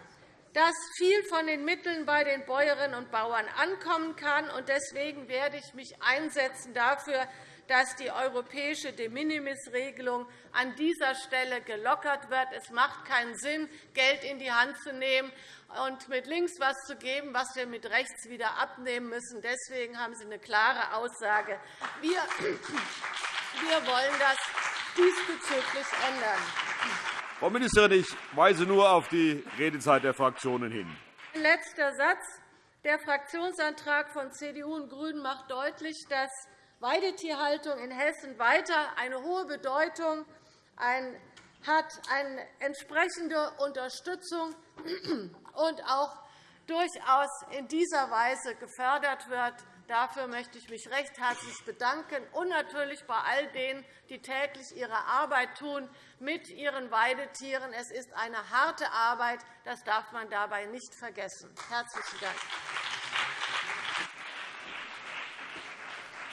dass viel von den Mitteln bei den Bäuerinnen und Bauern ankommen kann. Deswegen werde ich mich einsetzen dafür, dass die europäische De-Minimis-Regelung an dieser Stelle gelockert wird. Es macht keinen Sinn, Geld in die Hand zu nehmen und mit links etwas zu geben, was wir mit rechts wieder abnehmen müssen. Deswegen haben Sie eine klare Aussage. Wir wollen das diesbezüglich ändern. Frau Ministerin, ich weise nur auf die Redezeit der Fraktionen hin. Ein letzter Satz. Der Fraktionsantrag von CDU und GRÜNEN macht deutlich, dass Weidetierhaltung in Hessen weiter eine hohe Bedeutung hat, eine entsprechende Unterstützung und auch durchaus in dieser Weise gefördert wird. Dafür möchte ich mich recht herzlich bedanken und natürlich bei all denen, die täglich ihre Arbeit tun mit ihren Weidetieren. Es ist eine harte Arbeit. Das darf man dabei nicht vergessen. – Herzlichen Dank.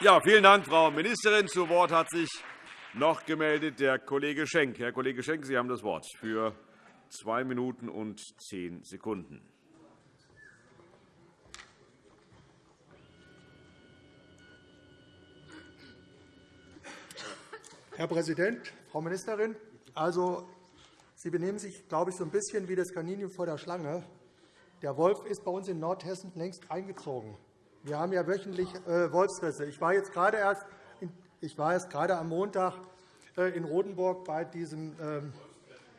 Ja, vielen Dank, Frau Ministerin. Zu Wort hat sich noch gemeldet der Kollege Schenk. Herr Kollege Schenk, Sie haben das Wort für zwei Minuten und zehn Sekunden. Herr Präsident, Frau Ministerin! Also, Sie benehmen sich, glaube ich, so ein bisschen wie das Kaninchen vor der Schlange. Der Wolf ist bei uns in Nordhessen längst eingezogen. Wir haben ja wöchentlich äh, Wolfsrisse. Ich war jetzt gerade erst ich war jetzt gerade am Montag äh, in Rodenburg bei diesem, ähm,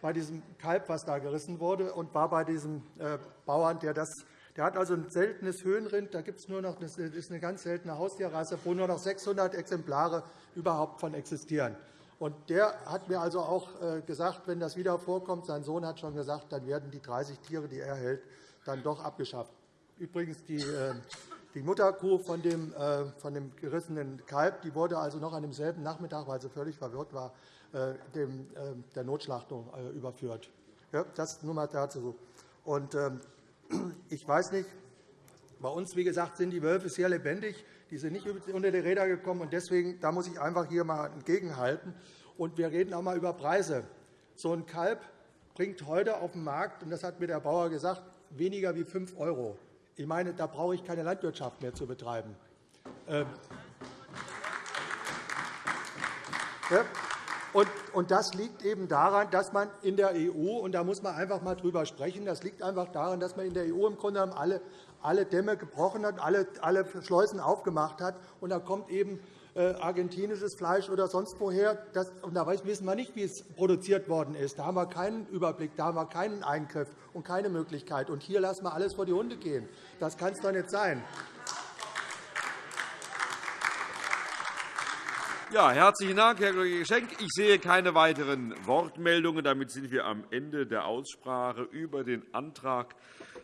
bei diesem Kalb, was da gerissen wurde, und war bei diesem äh, Bauern, der das der hat also ein seltenes Höhenrind. Da gibt nur noch, das ist eine ganz seltene Haustierrasse, wo nur noch 600 Exemplare überhaupt von existieren. Und der hat mir also auch gesagt, wenn das wieder vorkommt, sein Sohn hat schon gesagt, dann werden die 30 Tiere, die er hält, dann doch abgeschafft. Übrigens, die die Mutterkuh von dem, äh, von dem gerissenen Kalb die wurde also noch an demselben Nachmittag, weil sie völlig verwirrt war, äh, dem, äh, der Notschlachtung überführt. Ja, das nur einmal dazu. Und, ähm, ich weiß nicht, bei uns, wie gesagt, sind die Wölfe sehr lebendig. Die sind nicht unter die Räder gekommen. Und deswegen da muss ich einfach hier einmal entgegenhalten. Und wir reden auch einmal über Preise. So ein Kalb bringt heute auf dem Markt, und das hat mir der Bauer gesagt, weniger wie 5 €. Ich meine, da brauche ich keine Landwirtschaft mehr zu betreiben. Ähm, und das liegt eben daran, dass man in der EU, und da muss man einfach einmal drüber sprechen, das liegt einfach daran, dass man in der EU im Grunde genommen alle, alle Dämme gebrochen hat, alle, alle Schleusen aufgemacht hat. Und da kommt eben argentinisches Fleisch oder sonst woher. und da wissen wir nicht, wie es produziert worden ist. Da haben wir keinen Überblick, da haben wir keinen Eingriff und keine Möglichkeit. Und hier lassen wir alles vor die Hunde gehen. Das kann es doch nicht sein. Ja, herzlichen Dank, Herr Kollege Schenk. Ich sehe keine weiteren Wortmeldungen. Damit sind wir am Ende der Aussprache über den Antrag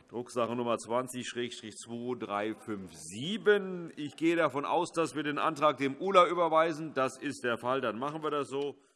Drucksache Nummer 20-2357. Ich gehe davon aus, dass wir den Antrag dem ULA überweisen. Das ist der Fall. Dann machen wir das so.